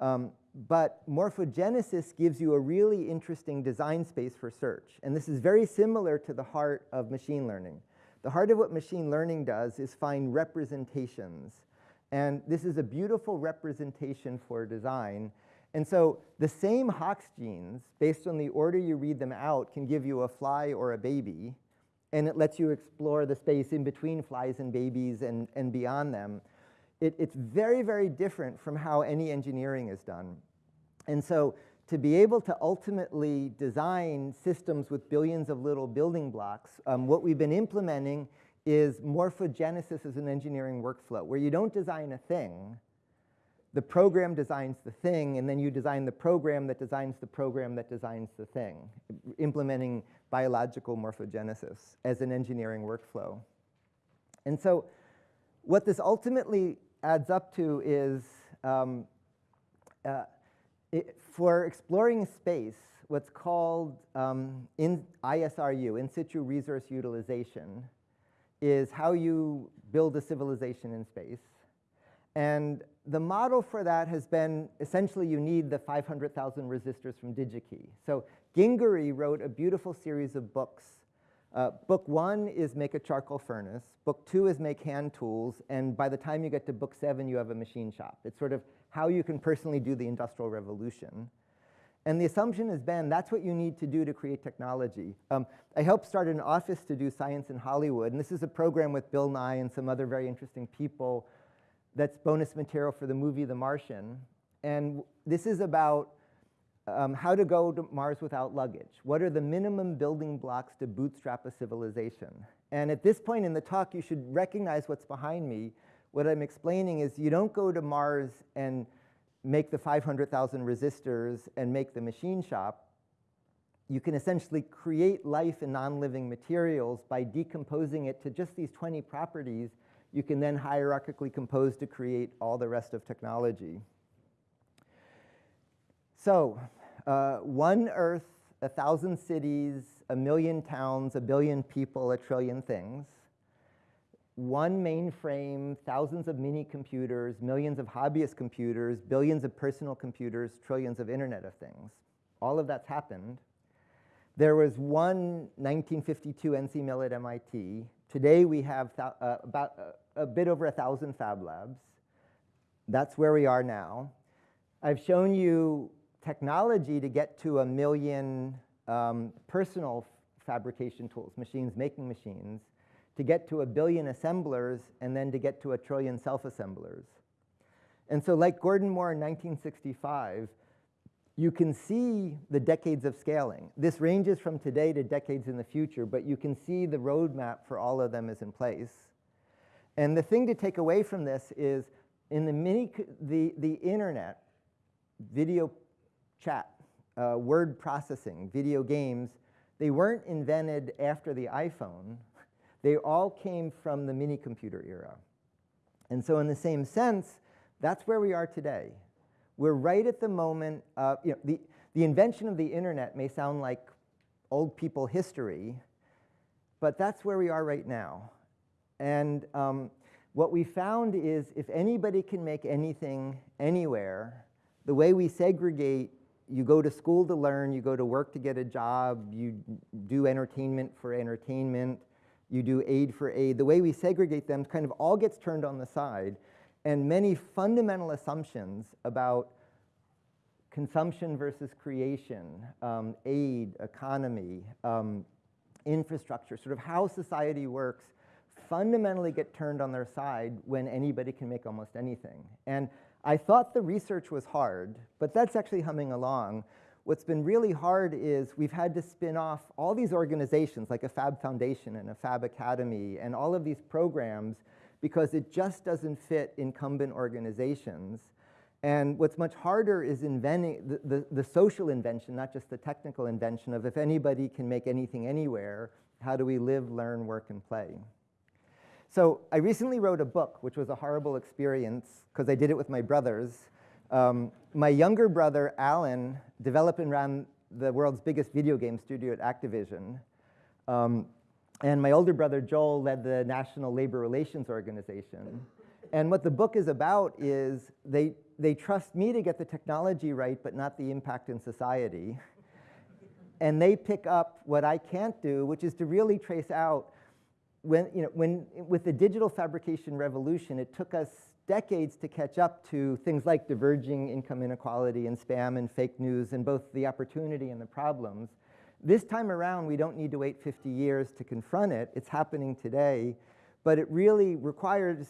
Speaker 3: Um, but morphogenesis gives you a really interesting design space for search. And this is very similar to the heart of machine learning. The heart of what machine learning does is find representations. And this is a beautiful representation for design. And so the same Hox genes, based on the order you read them out, can give you a fly or a baby. And it lets you explore the space in between flies and babies and, and beyond them it, it's very, very different from how any engineering is done. And so to be able to ultimately design systems with billions of little building blocks, um, what we've been implementing is morphogenesis as an engineering workflow, where you don't design a thing, the program designs the thing, and then you design the program that designs the program that designs the thing, implementing biological morphogenesis as an engineering workflow. And so what this ultimately adds up to is um, uh, it, for exploring space, what's called um, in ISRU, in situ resource utilization, is how you build a civilization in space. And the model for that has been essentially you need the 500,000 resistors from DigiKey. So Gingery wrote a beautiful series of books. Uh, book one is make a charcoal furnace. Book two is make hand tools. And by the time you get to book seven, you have a machine shop. It's sort of how you can personally do the industrial revolution. And the assumption has been that's what you need to do to create technology. Um, I helped start an office to do science in Hollywood. And this is a program with Bill Nye and some other very interesting people that's bonus material for the movie The Martian. And this is about um, how to go to Mars without luggage. What are the minimum building blocks to bootstrap a civilization? And at this point in the talk, you should recognize what's behind me. What I'm explaining is you don't go to Mars and make the 500,000 resistors and make the machine shop. You can essentially create life in non-living materials by decomposing it to just these 20 properties you can then hierarchically compose to create all the rest of technology. So, uh, one Earth, a thousand cities, a million towns, a billion people, a trillion things. One mainframe, thousands of mini computers, millions of hobbyist computers, billions of personal computers, trillions of Internet of Things. All of that's happened. There was one 1952 NC Mill at MIT. Today we have uh, about uh, a bit over a thousand fab labs. That's where we are now. I've shown you technology to get to a million um, personal fabrication tools, machines making machines, to get to a billion assemblers, and then to get to a trillion self-assemblers. And so like Gordon Moore in 1965, you can see the decades of scaling. This ranges from today to decades in the future, but you can see the roadmap for all of them is in place. And the thing to take away from this is in the mini, the, the internet, video chat, uh, word processing, video games, they weren't invented after the iPhone. They all came from the mini computer era. And so in the same sense, that's where we are today. We're right at the moment, uh, you know, the, the invention of the internet may sound like old people history, but that's where we are right now. And um, what we found is if anybody can make anything anywhere, the way we segregate you go to school to learn, you go to work to get a job, you do entertainment for entertainment, you do aid for aid. The way we segregate them kind of all gets turned on the side, and many fundamental assumptions about consumption versus creation, um, aid, economy, um, infrastructure, sort of how society works, fundamentally get turned on their side when anybody can make almost anything. And I thought the research was hard, but that's actually humming along. What's been really hard is we've had to spin off all these organizations like a Fab Foundation and a Fab Academy and all of these programs because it just doesn't fit incumbent organizations. And what's much harder is inventing the, the, the, social invention, not just the technical invention of if anybody can make anything anywhere, how do we live, learn, work, and play? So I recently wrote a book, which was a horrible experience because I did it with my brothers. Um, my younger brother, Alan, developed and ran the world's biggest video game studio at Activision. Um, and my older brother, Joel, led the National Labor Relations Organization. And what the book is about is they, they trust me to get the technology right, but not the impact in society. and they pick up what I can't do, which is to really trace out when, you know, when, with the digital fabrication revolution, it took us decades to catch up to things like diverging income inequality and spam and fake news and both the opportunity and the problems. This time around, we don't need to wait 50 years to confront it. It's happening today, but it really requires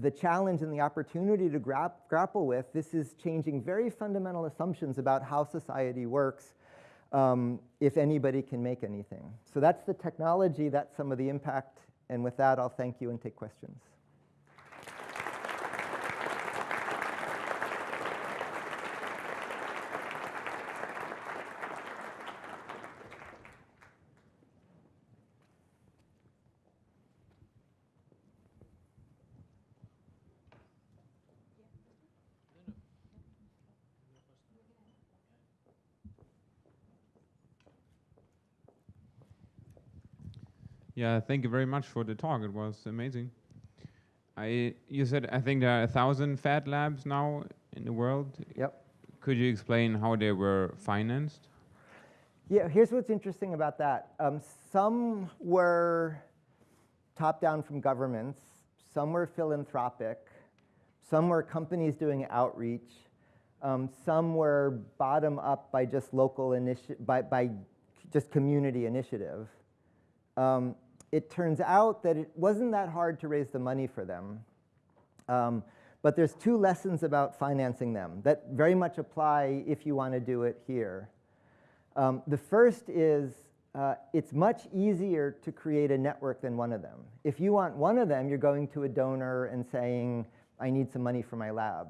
Speaker 3: the challenge and the opportunity to gra grapple with. This is changing very fundamental assumptions about how society works um, if anybody can make anything. So that's the technology, that's some of the impact, and with that, I'll thank you and take questions.
Speaker 6: Yeah, thank you very much for the talk. It was amazing. I you said I think there are a thousand Fab Labs now in the world.
Speaker 3: Yep.
Speaker 6: Could you explain how they were financed?
Speaker 3: Yeah, here's what's interesting about that. Um, some were top down from governments, some were philanthropic, some were companies doing outreach, um, some were bottom up by just local initiative, by, by just community initiative. Um, it turns out that it wasn't that hard to raise the money for them. Um, but there's two lessons about financing them that very much apply if you want to do it here. Um, the first is uh, it's much easier to create a network than one of them. If you want one of them, you're going to a donor and saying, I need some money for my lab.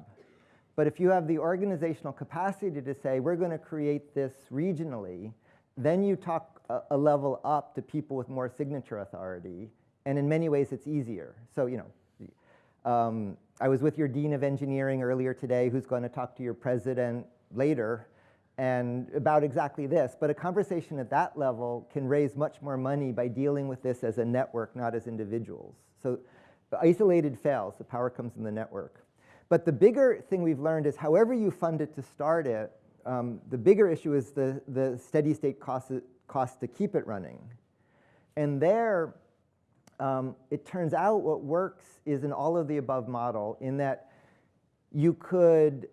Speaker 3: But if you have the organizational capacity to say, we're going to create this regionally, then you talk a, level up to people with more signature authority. And in many ways, it's easier. So, you know, um, I was with your dean of engineering earlier today, who's going to talk to your president later and about exactly this. But a conversation at that level can raise much more money by dealing with this as a network, not as individuals. So isolated fails, the power comes in the network. But the bigger thing we've learned is however you fund it to start it, um, the bigger issue is the, the steady state cost, cost to keep it running. And there, um, it turns out what works is an all of the above model in that you could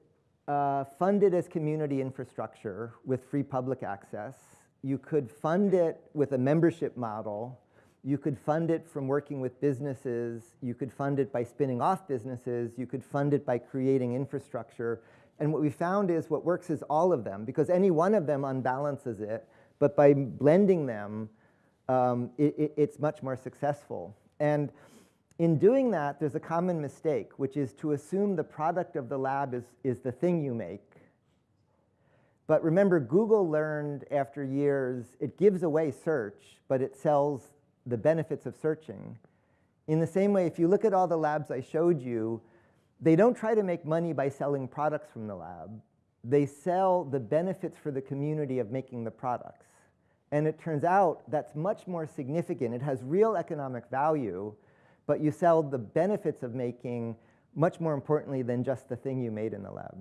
Speaker 3: uh, fund it as community infrastructure with free public access. You could fund it with a membership model. You could fund it from working with businesses. You could fund it by spinning off businesses. You could fund it by creating infrastructure. And what we found is what works is all of them because any one of them unbalances it. But by blending them, um, it, it, it's much more successful. And in doing that, there's a common mistake, which is to assume the product of the lab is, is the thing you make. But remember, Google learned after years, it gives away search, but it sells the benefits of searching. In the same way, if you look at all the labs I showed you, they don't try to make money by selling products from the lab. They sell the benefits for the community of making the products. And it turns out that's much more significant. It has real economic value but you sell the benefits of making much more importantly than just the thing you made in the lab.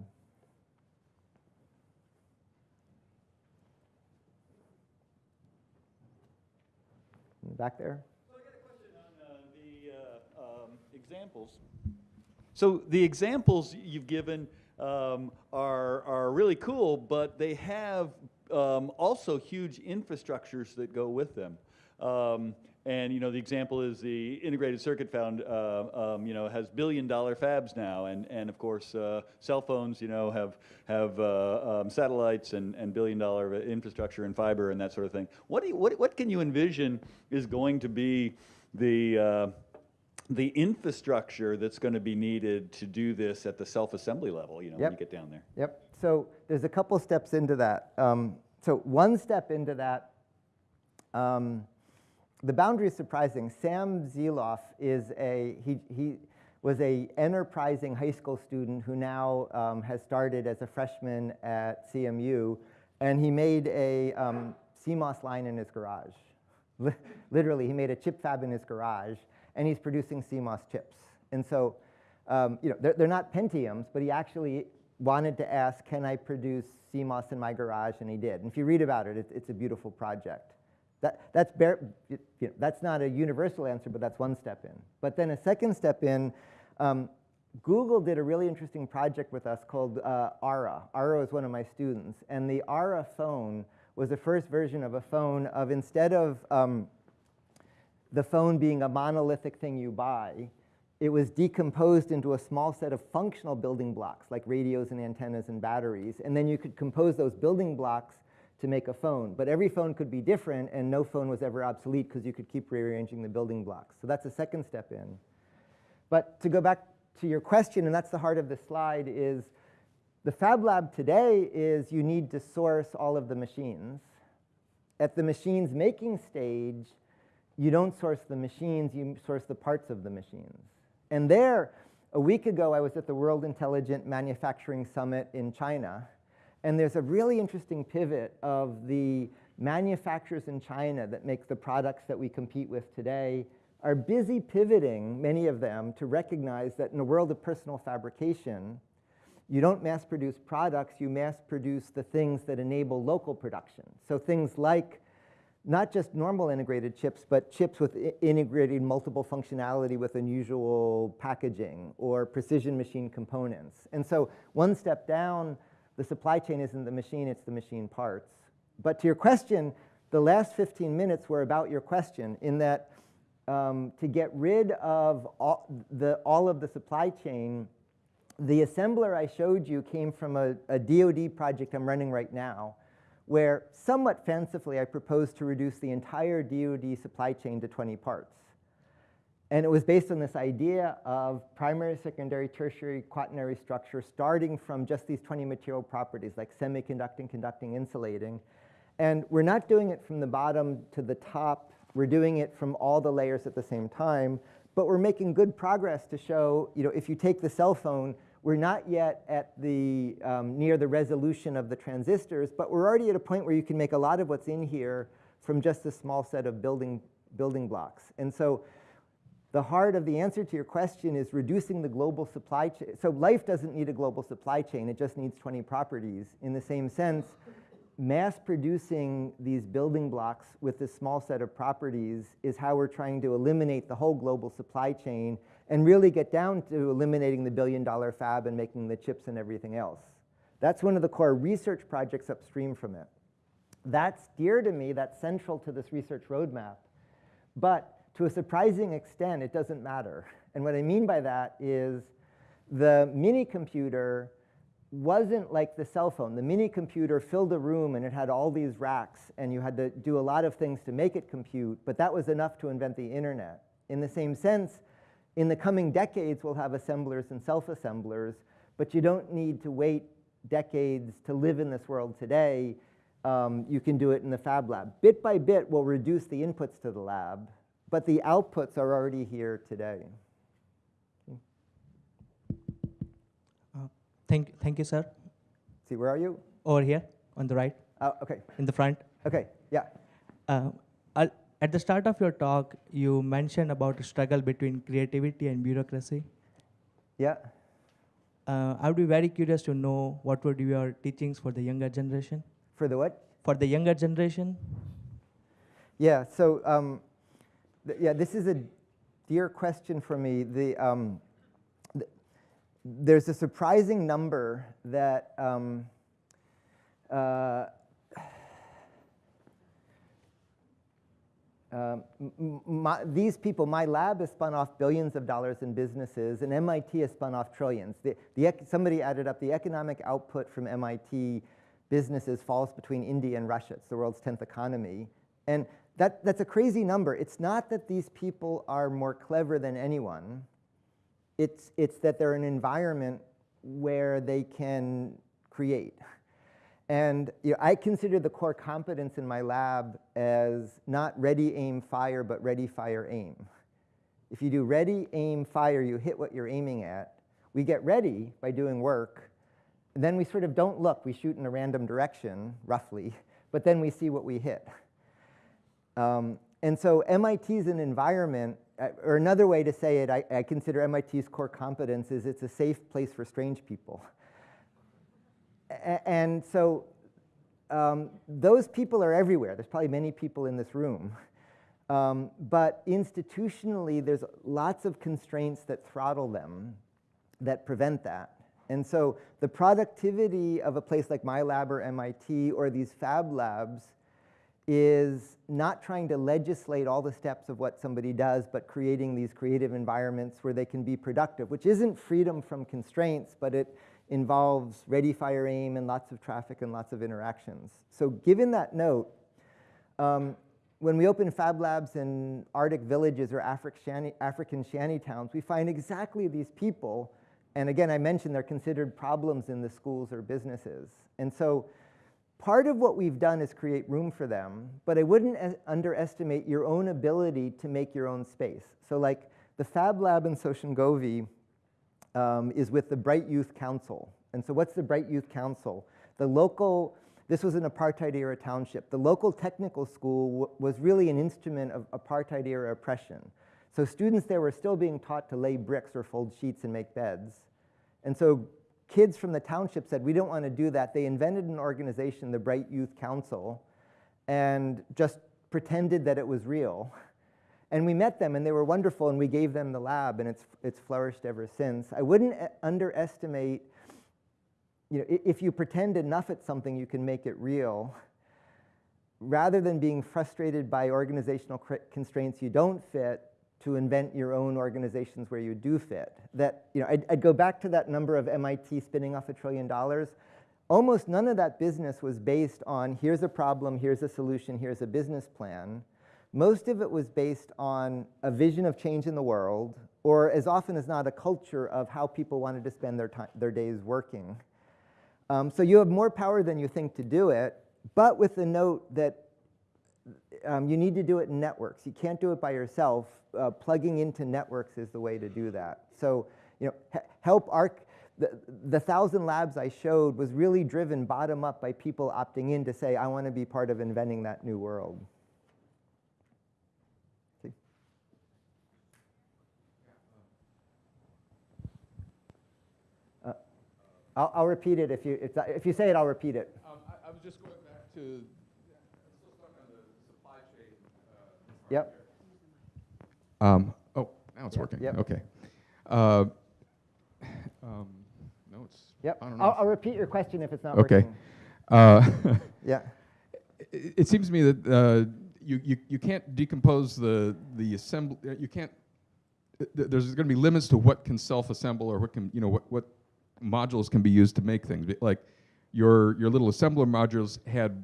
Speaker 3: Back there?
Speaker 7: So I got a question on uh, the uh, um, examples. So the examples you've given um, are, are really cool, but they have um, also huge infrastructures that go with them. Um, and you know, the example is the integrated circuit found, uh, um, you know, has billion-dollar fabs now, and and of course, uh, cell phones, you know, have have uh, um, satellites and and billion-dollar infrastructure and fiber and that sort of thing. What do you, what what can you envision is going to be the uh, the infrastructure that's going to be needed to do this at the self-assembly level, you know,
Speaker 3: yep.
Speaker 7: when you get down there.
Speaker 3: Yep. So there's a couple steps into that. Um, so one step into that. Um, the boundary is surprising. Sam Zeloof is a, he, he was a enterprising high school student who now um, has started as a freshman at CMU, and he made a um, CMOS line in his garage. Literally, he made a chip fab in his garage, and he's producing CMOS chips. And so, um, you know, they're, they're not Pentiums, but he actually wanted to ask, can I produce CMOS in my garage? And he did. And if you read about it, it's, it's a beautiful project. That, that's, bare, you know, that's not a universal answer, but that's one step in. But then a second step in, um, Google did a really interesting project with us called uh, Ara. Ara is one of my students. And the Ara phone was the first version of a phone of instead of um, the phone being a monolithic thing you buy, it was decomposed into a small set of functional building blocks like radios and antennas and batteries. And then you could compose those building blocks to make a phone. But every phone could be different, and no phone was ever obsolete because you could keep rearranging the building blocks. So that's a second step in. But to go back to your question, and that's the heart of the slide, is the Fab Lab today is you need to source all of the machines. At the machines making stage, you don't source the machines, you source the parts of the machines. And there, a week ago, I was at the World Intelligent Manufacturing Summit in China, and there's a really interesting pivot of the manufacturers in China that make the products that we compete with today are busy pivoting, many of them, to recognize that in a world of personal fabrication, you don't mass produce products, you mass produce the things that enable local production. So things like not just normal integrated chips, but chips with integrated multiple functionality with unusual packaging or precision machine components. And so one step down, the supply chain isn't the machine, it's the machine parts. But to your question, the last 15 minutes were about your question in that um, to get rid of all, the, all of the supply chain, the assembler I showed you came from a, a DoD project I'm running right now, where somewhat fancifully I proposed to reduce the entire DoD supply chain to 20 parts. And it was based on this idea of primary, secondary, tertiary, quaternary structure starting from just these 20 material properties like semiconducting, conducting, insulating. And we're not doing it from the bottom to the top. We're doing it from all the layers at the same time. But we're making good progress to show, you know, if you take the cell phone, we're not yet at the, um, near the resolution of the transistors, but we're already at a point where you can make a lot of what's in here from just a small set of building, building blocks. And so the heart of the answer to your question is reducing the global supply chain. So life doesn't need a global supply chain, it just needs 20 properties. In the same sense, mass producing these building blocks with this small set of properties is how we're trying to eliminate the whole global supply chain and really get down to eliminating the billion dollar fab and making the chips and everything else. That's one of the core research projects upstream from it. That's dear to me, that's central to this research roadmap. But to a surprising extent, it doesn't matter. And what I mean by that is the mini computer wasn't like the cell phone. The mini computer filled a room and it had all these racks and you had to do a lot of things to make it compute, but that was enough to invent the internet. In the same sense, in the coming decades, we'll have assemblers and self-assemblers, but you don't need to wait decades to live in this world today. Um, you can do it in the fab lab. Bit by bit, we'll reduce the inputs to the lab, but the outputs are already here today.
Speaker 8: Thank, thank you, sir.
Speaker 3: See, where are you?
Speaker 8: Over here on the right,
Speaker 3: Oh, okay,
Speaker 8: in the front.
Speaker 3: okay, yeah.
Speaker 8: Uh, I'll- at the start of your talk, you mentioned about the struggle between creativity and bureaucracy.
Speaker 3: Yeah.
Speaker 8: Uh, I would be very curious to know what would be your teachings for the younger generation.
Speaker 3: For the what?
Speaker 8: For the younger generation,
Speaker 3: Yeah, so um, th- yeah, this is a dear question for me. The, um, th- there's a surprising number that um, uh, um, my, these people, my lab has spun off billions of dollars in businesses, and MIT has spun off trillions. The, the, somebody added up the economic output from MIT businesses falls between India and Russia. It's the world's 10th economy. And that, that's a crazy number. It's not that these people are more clever than anyone. It's, it's that they're an environment where they can create. And you know, I consider the core competence in my lab as not ready, aim, fire, but ready, fire, aim. If you do ready, aim, fire, you hit what you're aiming at. We get ready by doing work. Then we sort of don't look. We shoot in a random direction, roughly, but then we see what we hit. Um, and so MIT is an environment, or another way to say it, I, I consider MIT's core competence is it's a safe place for strange people. And so um, those people are everywhere. There's probably many people in this room. Um, but institutionally, there's lots of constraints that throttle them that prevent that. And so the productivity of a place like my lab or MIT or these fab labs is not trying to legislate all the steps of what somebody does, but creating these creative environments where they can be productive, which isn't freedom from constraints, but it involves ready, fire, aim, and lots of traffic and lots of interactions. So given that note, um, when we open fab labs in Arctic villages or Afri- shanty, African we find exactly these people. And again, I mentioned they're considered problems in the schools or businesses. And so part of what we've done is create room for them, but I wouldn't underestimate your own ability to make your own space. So like the Fab Lab in Soshanguve um, is with the Bright Youth Council. And so what's the Bright Youth Council? The local this was an apartheid era township. The local technical school was really an instrument of apartheid era oppression. So students there were still being taught to lay bricks or fold sheets and make beds. And so kids from the township said, we don't want to do that. They invented an organization, the Bright Youth Council, and just pretended that it was real. And we met them, and they were wonderful, and we gave them the lab, and it's, it's flourished ever since. I wouldn't uh, underestimate, you know, if you pretend enough at something, you can make it real. Rather than being frustrated by organizational constraints you don't fit, to invent your own organizations where you do fit. That, you know, I'd, I'd go back to that number of MIT spinning off a trillion dollars. Almost none of that business was based on here's a problem, here's a solution, here's a business plan. Most of it was based on a vision of change in the world, or as often as not, a culture of how people wanted to spend their, time, their days working. Um, so you have more power than you think to do it, but with the note that um, you need to do it in networks. You can't do it by yourself. Uh, plugging into networks is the way to do that. So, you know, help arc. The, the thousand labs I showed was really driven bottom up by people opting in to say, I want to be part of inventing that new world. I'll, I'll repeat it if you, if, if you say it, I'll repeat it.
Speaker 9: Um, I, I was just going back to, I'm still stuck on the supply chain. uh,
Speaker 3: Yep.
Speaker 9: Um, oh, now it's
Speaker 3: Yep,
Speaker 9: working.
Speaker 3: yep.
Speaker 9: Okay. Uh, um, no, it's.
Speaker 3: Yep.
Speaker 9: I don't know.
Speaker 3: I'll, I'll repeat your question if it's not
Speaker 9: Okay.
Speaker 3: working.
Speaker 9: Uh,
Speaker 3: Yeah.
Speaker 9: it, it seems to me that uh, you, you, you can't decompose the, the assembly, you can't, th- th- there's going to be limits to what can self-assemble or what can, you know, what, what modules can be used to make things. Like your, your little assembler modules had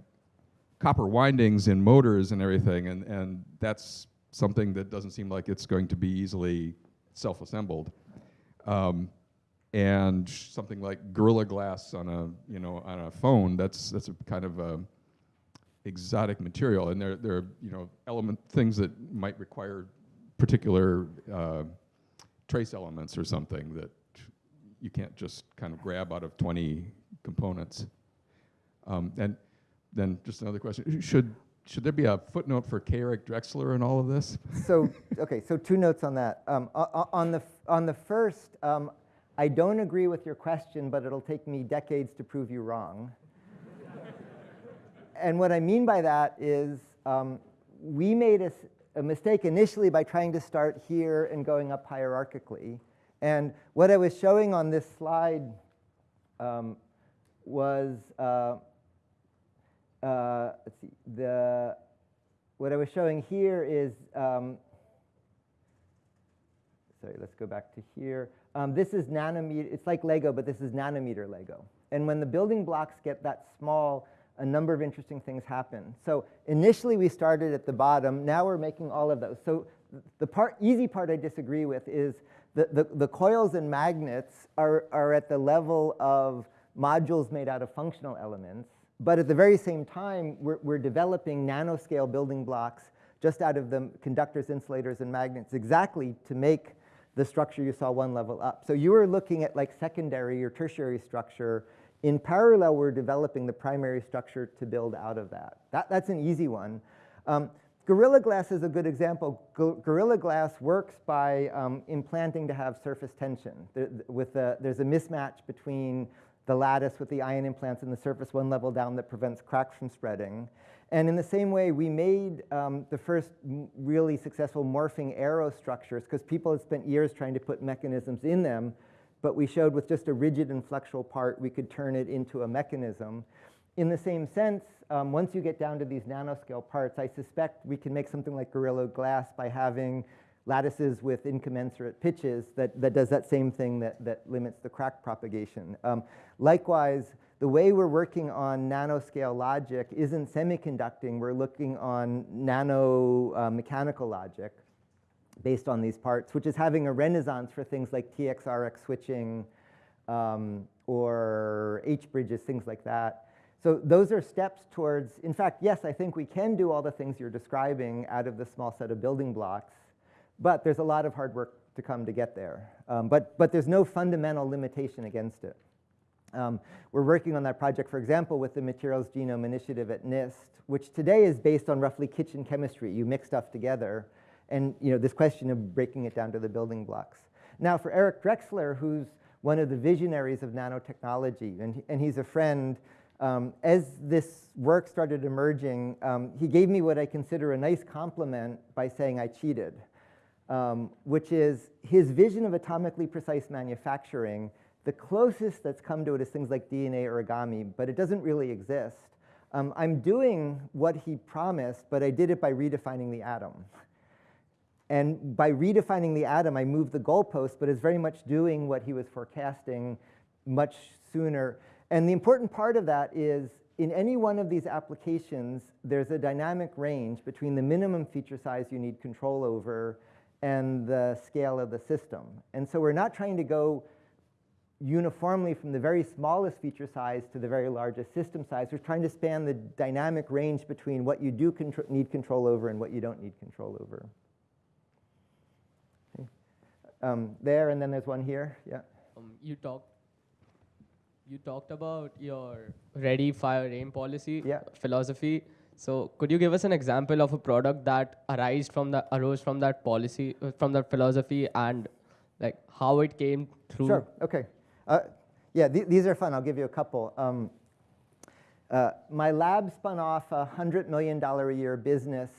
Speaker 9: copper windings in motors and everything, and, and that's something that doesn't seem like it's going to be easily self-assembled. Um, and something like Gorilla Glass on a, you know, on a phone, that's, that's a kind of a exotic material, and there, there are, you know, element, things that might require particular uh, trace elements or something that you can't just kind of grab out of 20 components. Um, and then just another question: Should should there be a footnote for K. Eric Drexler in all of this?
Speaker 3: So, okay, so two notes on that. Um, on, the, on the first, um, I don't agree with your question, but it'll take me decades to prove you wrong. and what I mean by that is um, we made a mistake initially by trying to start here and going up hierarchically. And what I was showing on this slide um, was, uh, uh, let's see, the, what I was showing here is, um, sorry, let's go back to here. Um, this is nanometer, it's like Lego, but this is nanometer Lego. And when the building blocks get that small, a number of interesting things happen. So initially we started at the bottom, now we're making all of those. So the part, easy part I disagree with is the, the, the coils and magnets are, are at the level of modules made out of functional elements. But at the very same time, we're, we're developing nanoscale building blocks just out of the conductors, insulators, and magnets exactly to make the structure you saw one level up. So you were looking at like secondary or tertiary structure. In parallel, we're developing the primary structure to build out of that. that that's an easy one. Um, Gorilla Glass is a good example. Go- Gorilla Glass works by um, implanting to have surface tension. There, with the, there's a mismatch between the lattice with the ion implants and the surface one level down that prevents cracks from spreading. And in the same way, we made um, the first really successful morphing aero structures because people had spent years trying to put mechanisms in them, but we showed with just a rigid and flexural part, we could turn it into a mechanism. In the same sense, um, once you get down to these nanoscale parts, I suspect we can make something like Gorilla Glass by having lattices with incommensurate pitches that, that does that same thing that, that limits the crack propagation. Um, likewise, the way we're working on nanoscale logic isn't semiconducting, we're looking on nano uh, mechanical logic based on these parts, which is having a renaissance for things like TXRX switching um, or H bridges, things like that. So those are steps towards, in fact, yes, I think we can do all the things you're describing out of the small set of building blocks, but there's a lot of hard work to come to get there. Um, but, but there's no fundamental limitation against it. Um, we're working on that project, for example, with the Materials Genome Initiative at NIST, which today is based on roughly kitchen chemistry. You mix stuff together, and you know this question of breaking it down to the building blocks. Now, for Eric Drexler, who's one of the visionaries of nanotechnology, and, and he's a friend, um, as this work started emerging, um, he gave me what I consider a nice compliment by saying I cheated, um, which is his vision of atomically precise manufacturing. The closest that's come to it is things like DNA origami, but it doesn't really exist. Um, I'm doing what he promised, but I did it by redefining the atom. And by redefining the atom, I moved the goalpost, but it's very much doing what he was forecasting much sooner. And the important part of that is in any one of these applications, there's a dynamic range between the minimum feature size you need control over and the scale of the system. And so we're not trying to go uniformly from the very smallest feature size to the very largest system size. We're trying to span the dynamic range between what you do contr- need control over and what you don't need control over. Okay. Um, there, and then there's one here. Yeah.
Speaker 10: Um, you talked you talked about your ready fire aim policy
Speaker 3: Yeah.
Speaker 10: philosophy so could you give us an example of a product that arose from the arose from that policy uh, from that philosophy and like how it came through
Speaker 3: Sure, okay. Uh, yeah, th- these are fun. I'll give you a couple. Um, uh, my lab spun off a $100 million a year business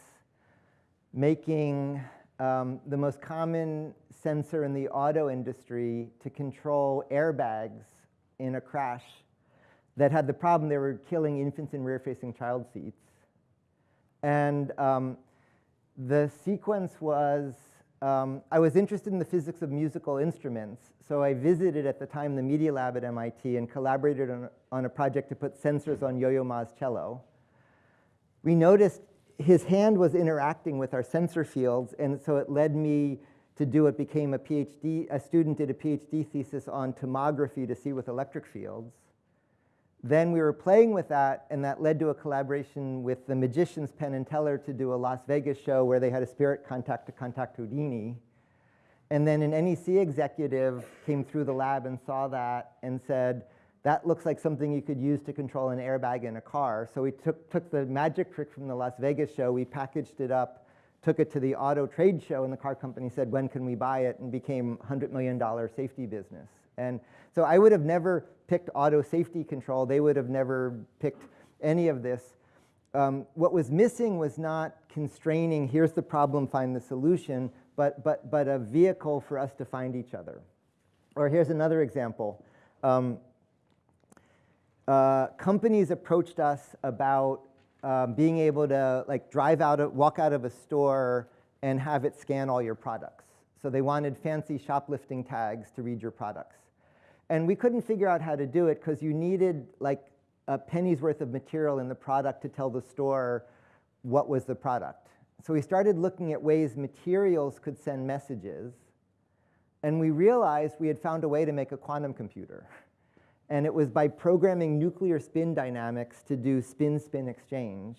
Speaker 3: making um, the most common sensor in the auto industry to control airbags in a crash that had the problem they were killing infants in rear facing child seats. And um, the sequence was um, I was interested in the physics of musical instruments, so I visited at the time the Media Lab at MIT and collaborated on, on a project to put sensors on Yo-Yo Ma's cello. We noticed his hand was interacting with our sensor fields, and so it led me to do what became a PhD. A student did a PhD thesis on tomography to see with electric fields. Then we were playing with that, and that led to a collaboration with the magicians Penn and Teller to do a Las Vegas show where they had a spirit contact to contact Houdini. And then an NEC executive came through the lab and saw that and said, that looks like something you could use to control an airbag in a car. So we took, took the magic trick from the Las Vegas show, we packaged it up, took it to the auto trade show, and the car company said, when can we buy it? And became $100 million safety business. And so I would have never picked auto safety control. They would have never picked any of this. Um, what was missing was not constraining, here's the problem, find the solution, but, but, but a vehicle for us to find each other. Or here's another example. Um, uh, companies approached us about um, being able to like drive out, of, walk out of a store and have it scan all your products. So they wanted fancy shoplifting tags to read your products. And we couldn't figure out how to do it because you needed like a penny's worth of material in the product to tell the store what was the product. So we started looking at ways materials could send messages. And we realized we had found a way to make a quantum computer. And it was by programming nuclear spin dynamics to do spin-spin exchange.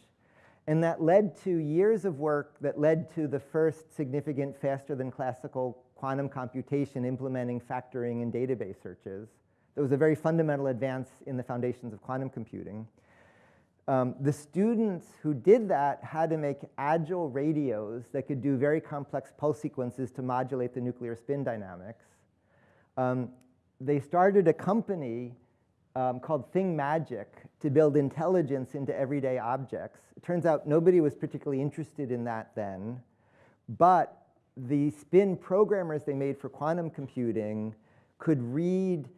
Speaker 3: And that led to years of work that led to the first significant faster than classical quantum computation implementing factoring and database searches. That was a very fundamental advance in the foundations of quantum computing. Um, the students who did that had to make agile radios that could do very complex pulse sequences to modulate the nuclear spin dynamics. Um, they started a company um, called ThingMagic to build intelligence into everyday objects. It turns out nobody was particularly interested in that then, but the spin programmers they made for quantum computing could read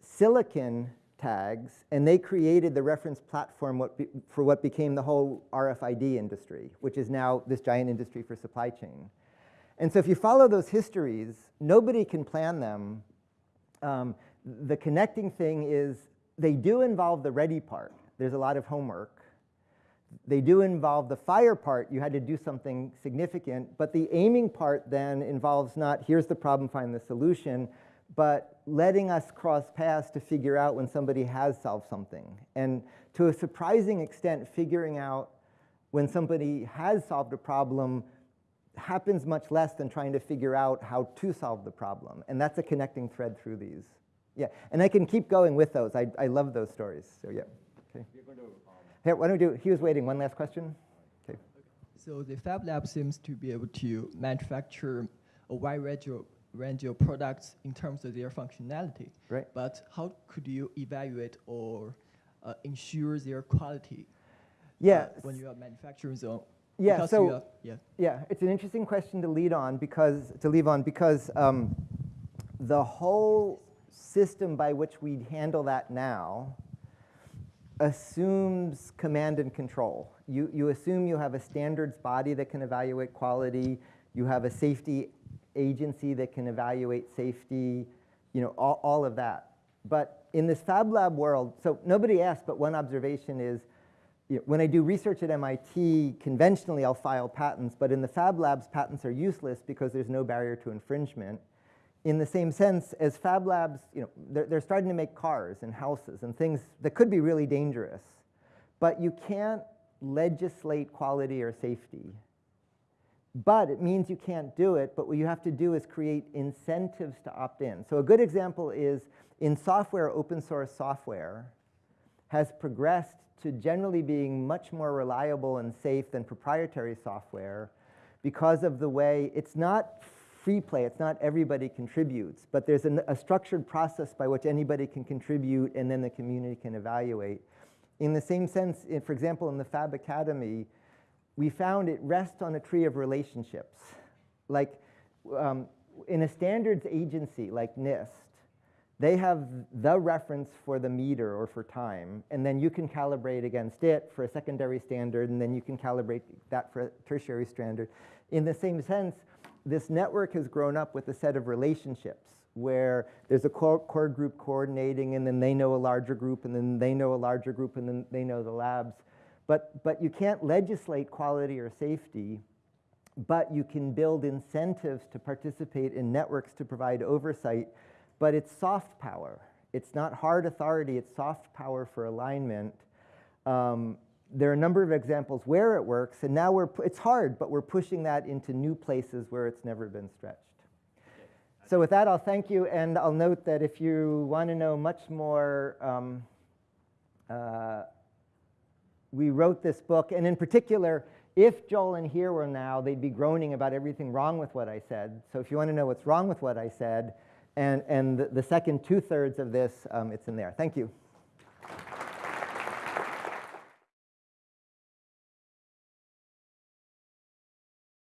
Speaker 3: silicon tags, and they created the reference platform what for what became the whole RFID industry, which is now this giant industry for supply chain. And so if you follow those histories, nobody can plan them. Um, the connecting thing is they do involve the ready part. There's a lot of homework. They do involve the fire part. You had to do something significant. But the aiming part then involves not here's the problem, find the solution, but letting us cross paths to figure out when somebody has solved something. And to a surprising extent, figuring out when somebody has solved a problem happens much less than trying to figure out how to solve the problem. And that's a connecting thread through these. Yeah, and I can keep going with those. I, I love those stories. So yeah. Okay. Here, why don't we do? He was waiting. One last question. Okay.
Speaker 11: So the Fab Lab seems to be able to manufacture a wide range of, range of products in terms of their functionality.
Speaker 3: Right.
Speaker 11: But how could you evaluate or uh, ensure their quality
Speaker 3: Yeah.
Speaker 11: uh, when you are manufacturing them?
Speaker 3: Yeah,
Speaker 11: Because
Speaker 3: so-
Speaker 11: you yeah.
Speaker 3: Yeah, it's an interesting question to lead on because to leave on because um, the whole system by which we handle that now assumes command and control. You, you assume you have a standards body that can evaluate quality, you have a safety agency that can evaluate safety, you know, all, all of that. But in this Fab Lab world, so nobody asked, but one observation is, you know, when I do research at MIT, conventionally I'll file patents, but in the Fab Labs, patents are useless because there's no barrier to infringement. In the same sense, as Fab Labs, you know, they're, they're starting to make cars and houses and things that could be really dangerous, but you can't legislate quality or safety. But it means you can't do it, but what you have to do is create incentives to opt in. So a good example is in software, open source software has progressed to generally being much more reliable and safe than proprietary software because of the way it's not free play, it's not everybody contributes, but there's an, a structured process by which anybody can contribute and then the community can evaluate. In the same sense, in, for example, in the Fab Academy, we found it rests on a tree of relationships. Like um, in a standards agency like NIST, they have the reference for the meter or for time, and then you can calibrate against it for a secondary standard, and then you can calibrate that for a tertiary standard. In the same sense, this network has grown up with a set of relationships where there's a core, core group coordinating, and then they know a larger group, and then they know a larger group, and then they know the labs. But, but you can't legislate quality or safety, but you can build incentives to participate in networks to provide oversight but it's soft power. It's not hard authority, it's soft power for alignment. Um, there are a number of examples where it works, and now we're, it's hard, but we're pushing that into new places where it's never been stretched. So with that, I'll thank you, and I'll note that if you want to know much more, um, uh, we wrote this book, and in particular, if Joel and here were now, they'd be groaning about everything wrong with what I said. So if you want to know what's wrong with what I said, and, and the, second two-thirds of this, um, it's in there. Thank you.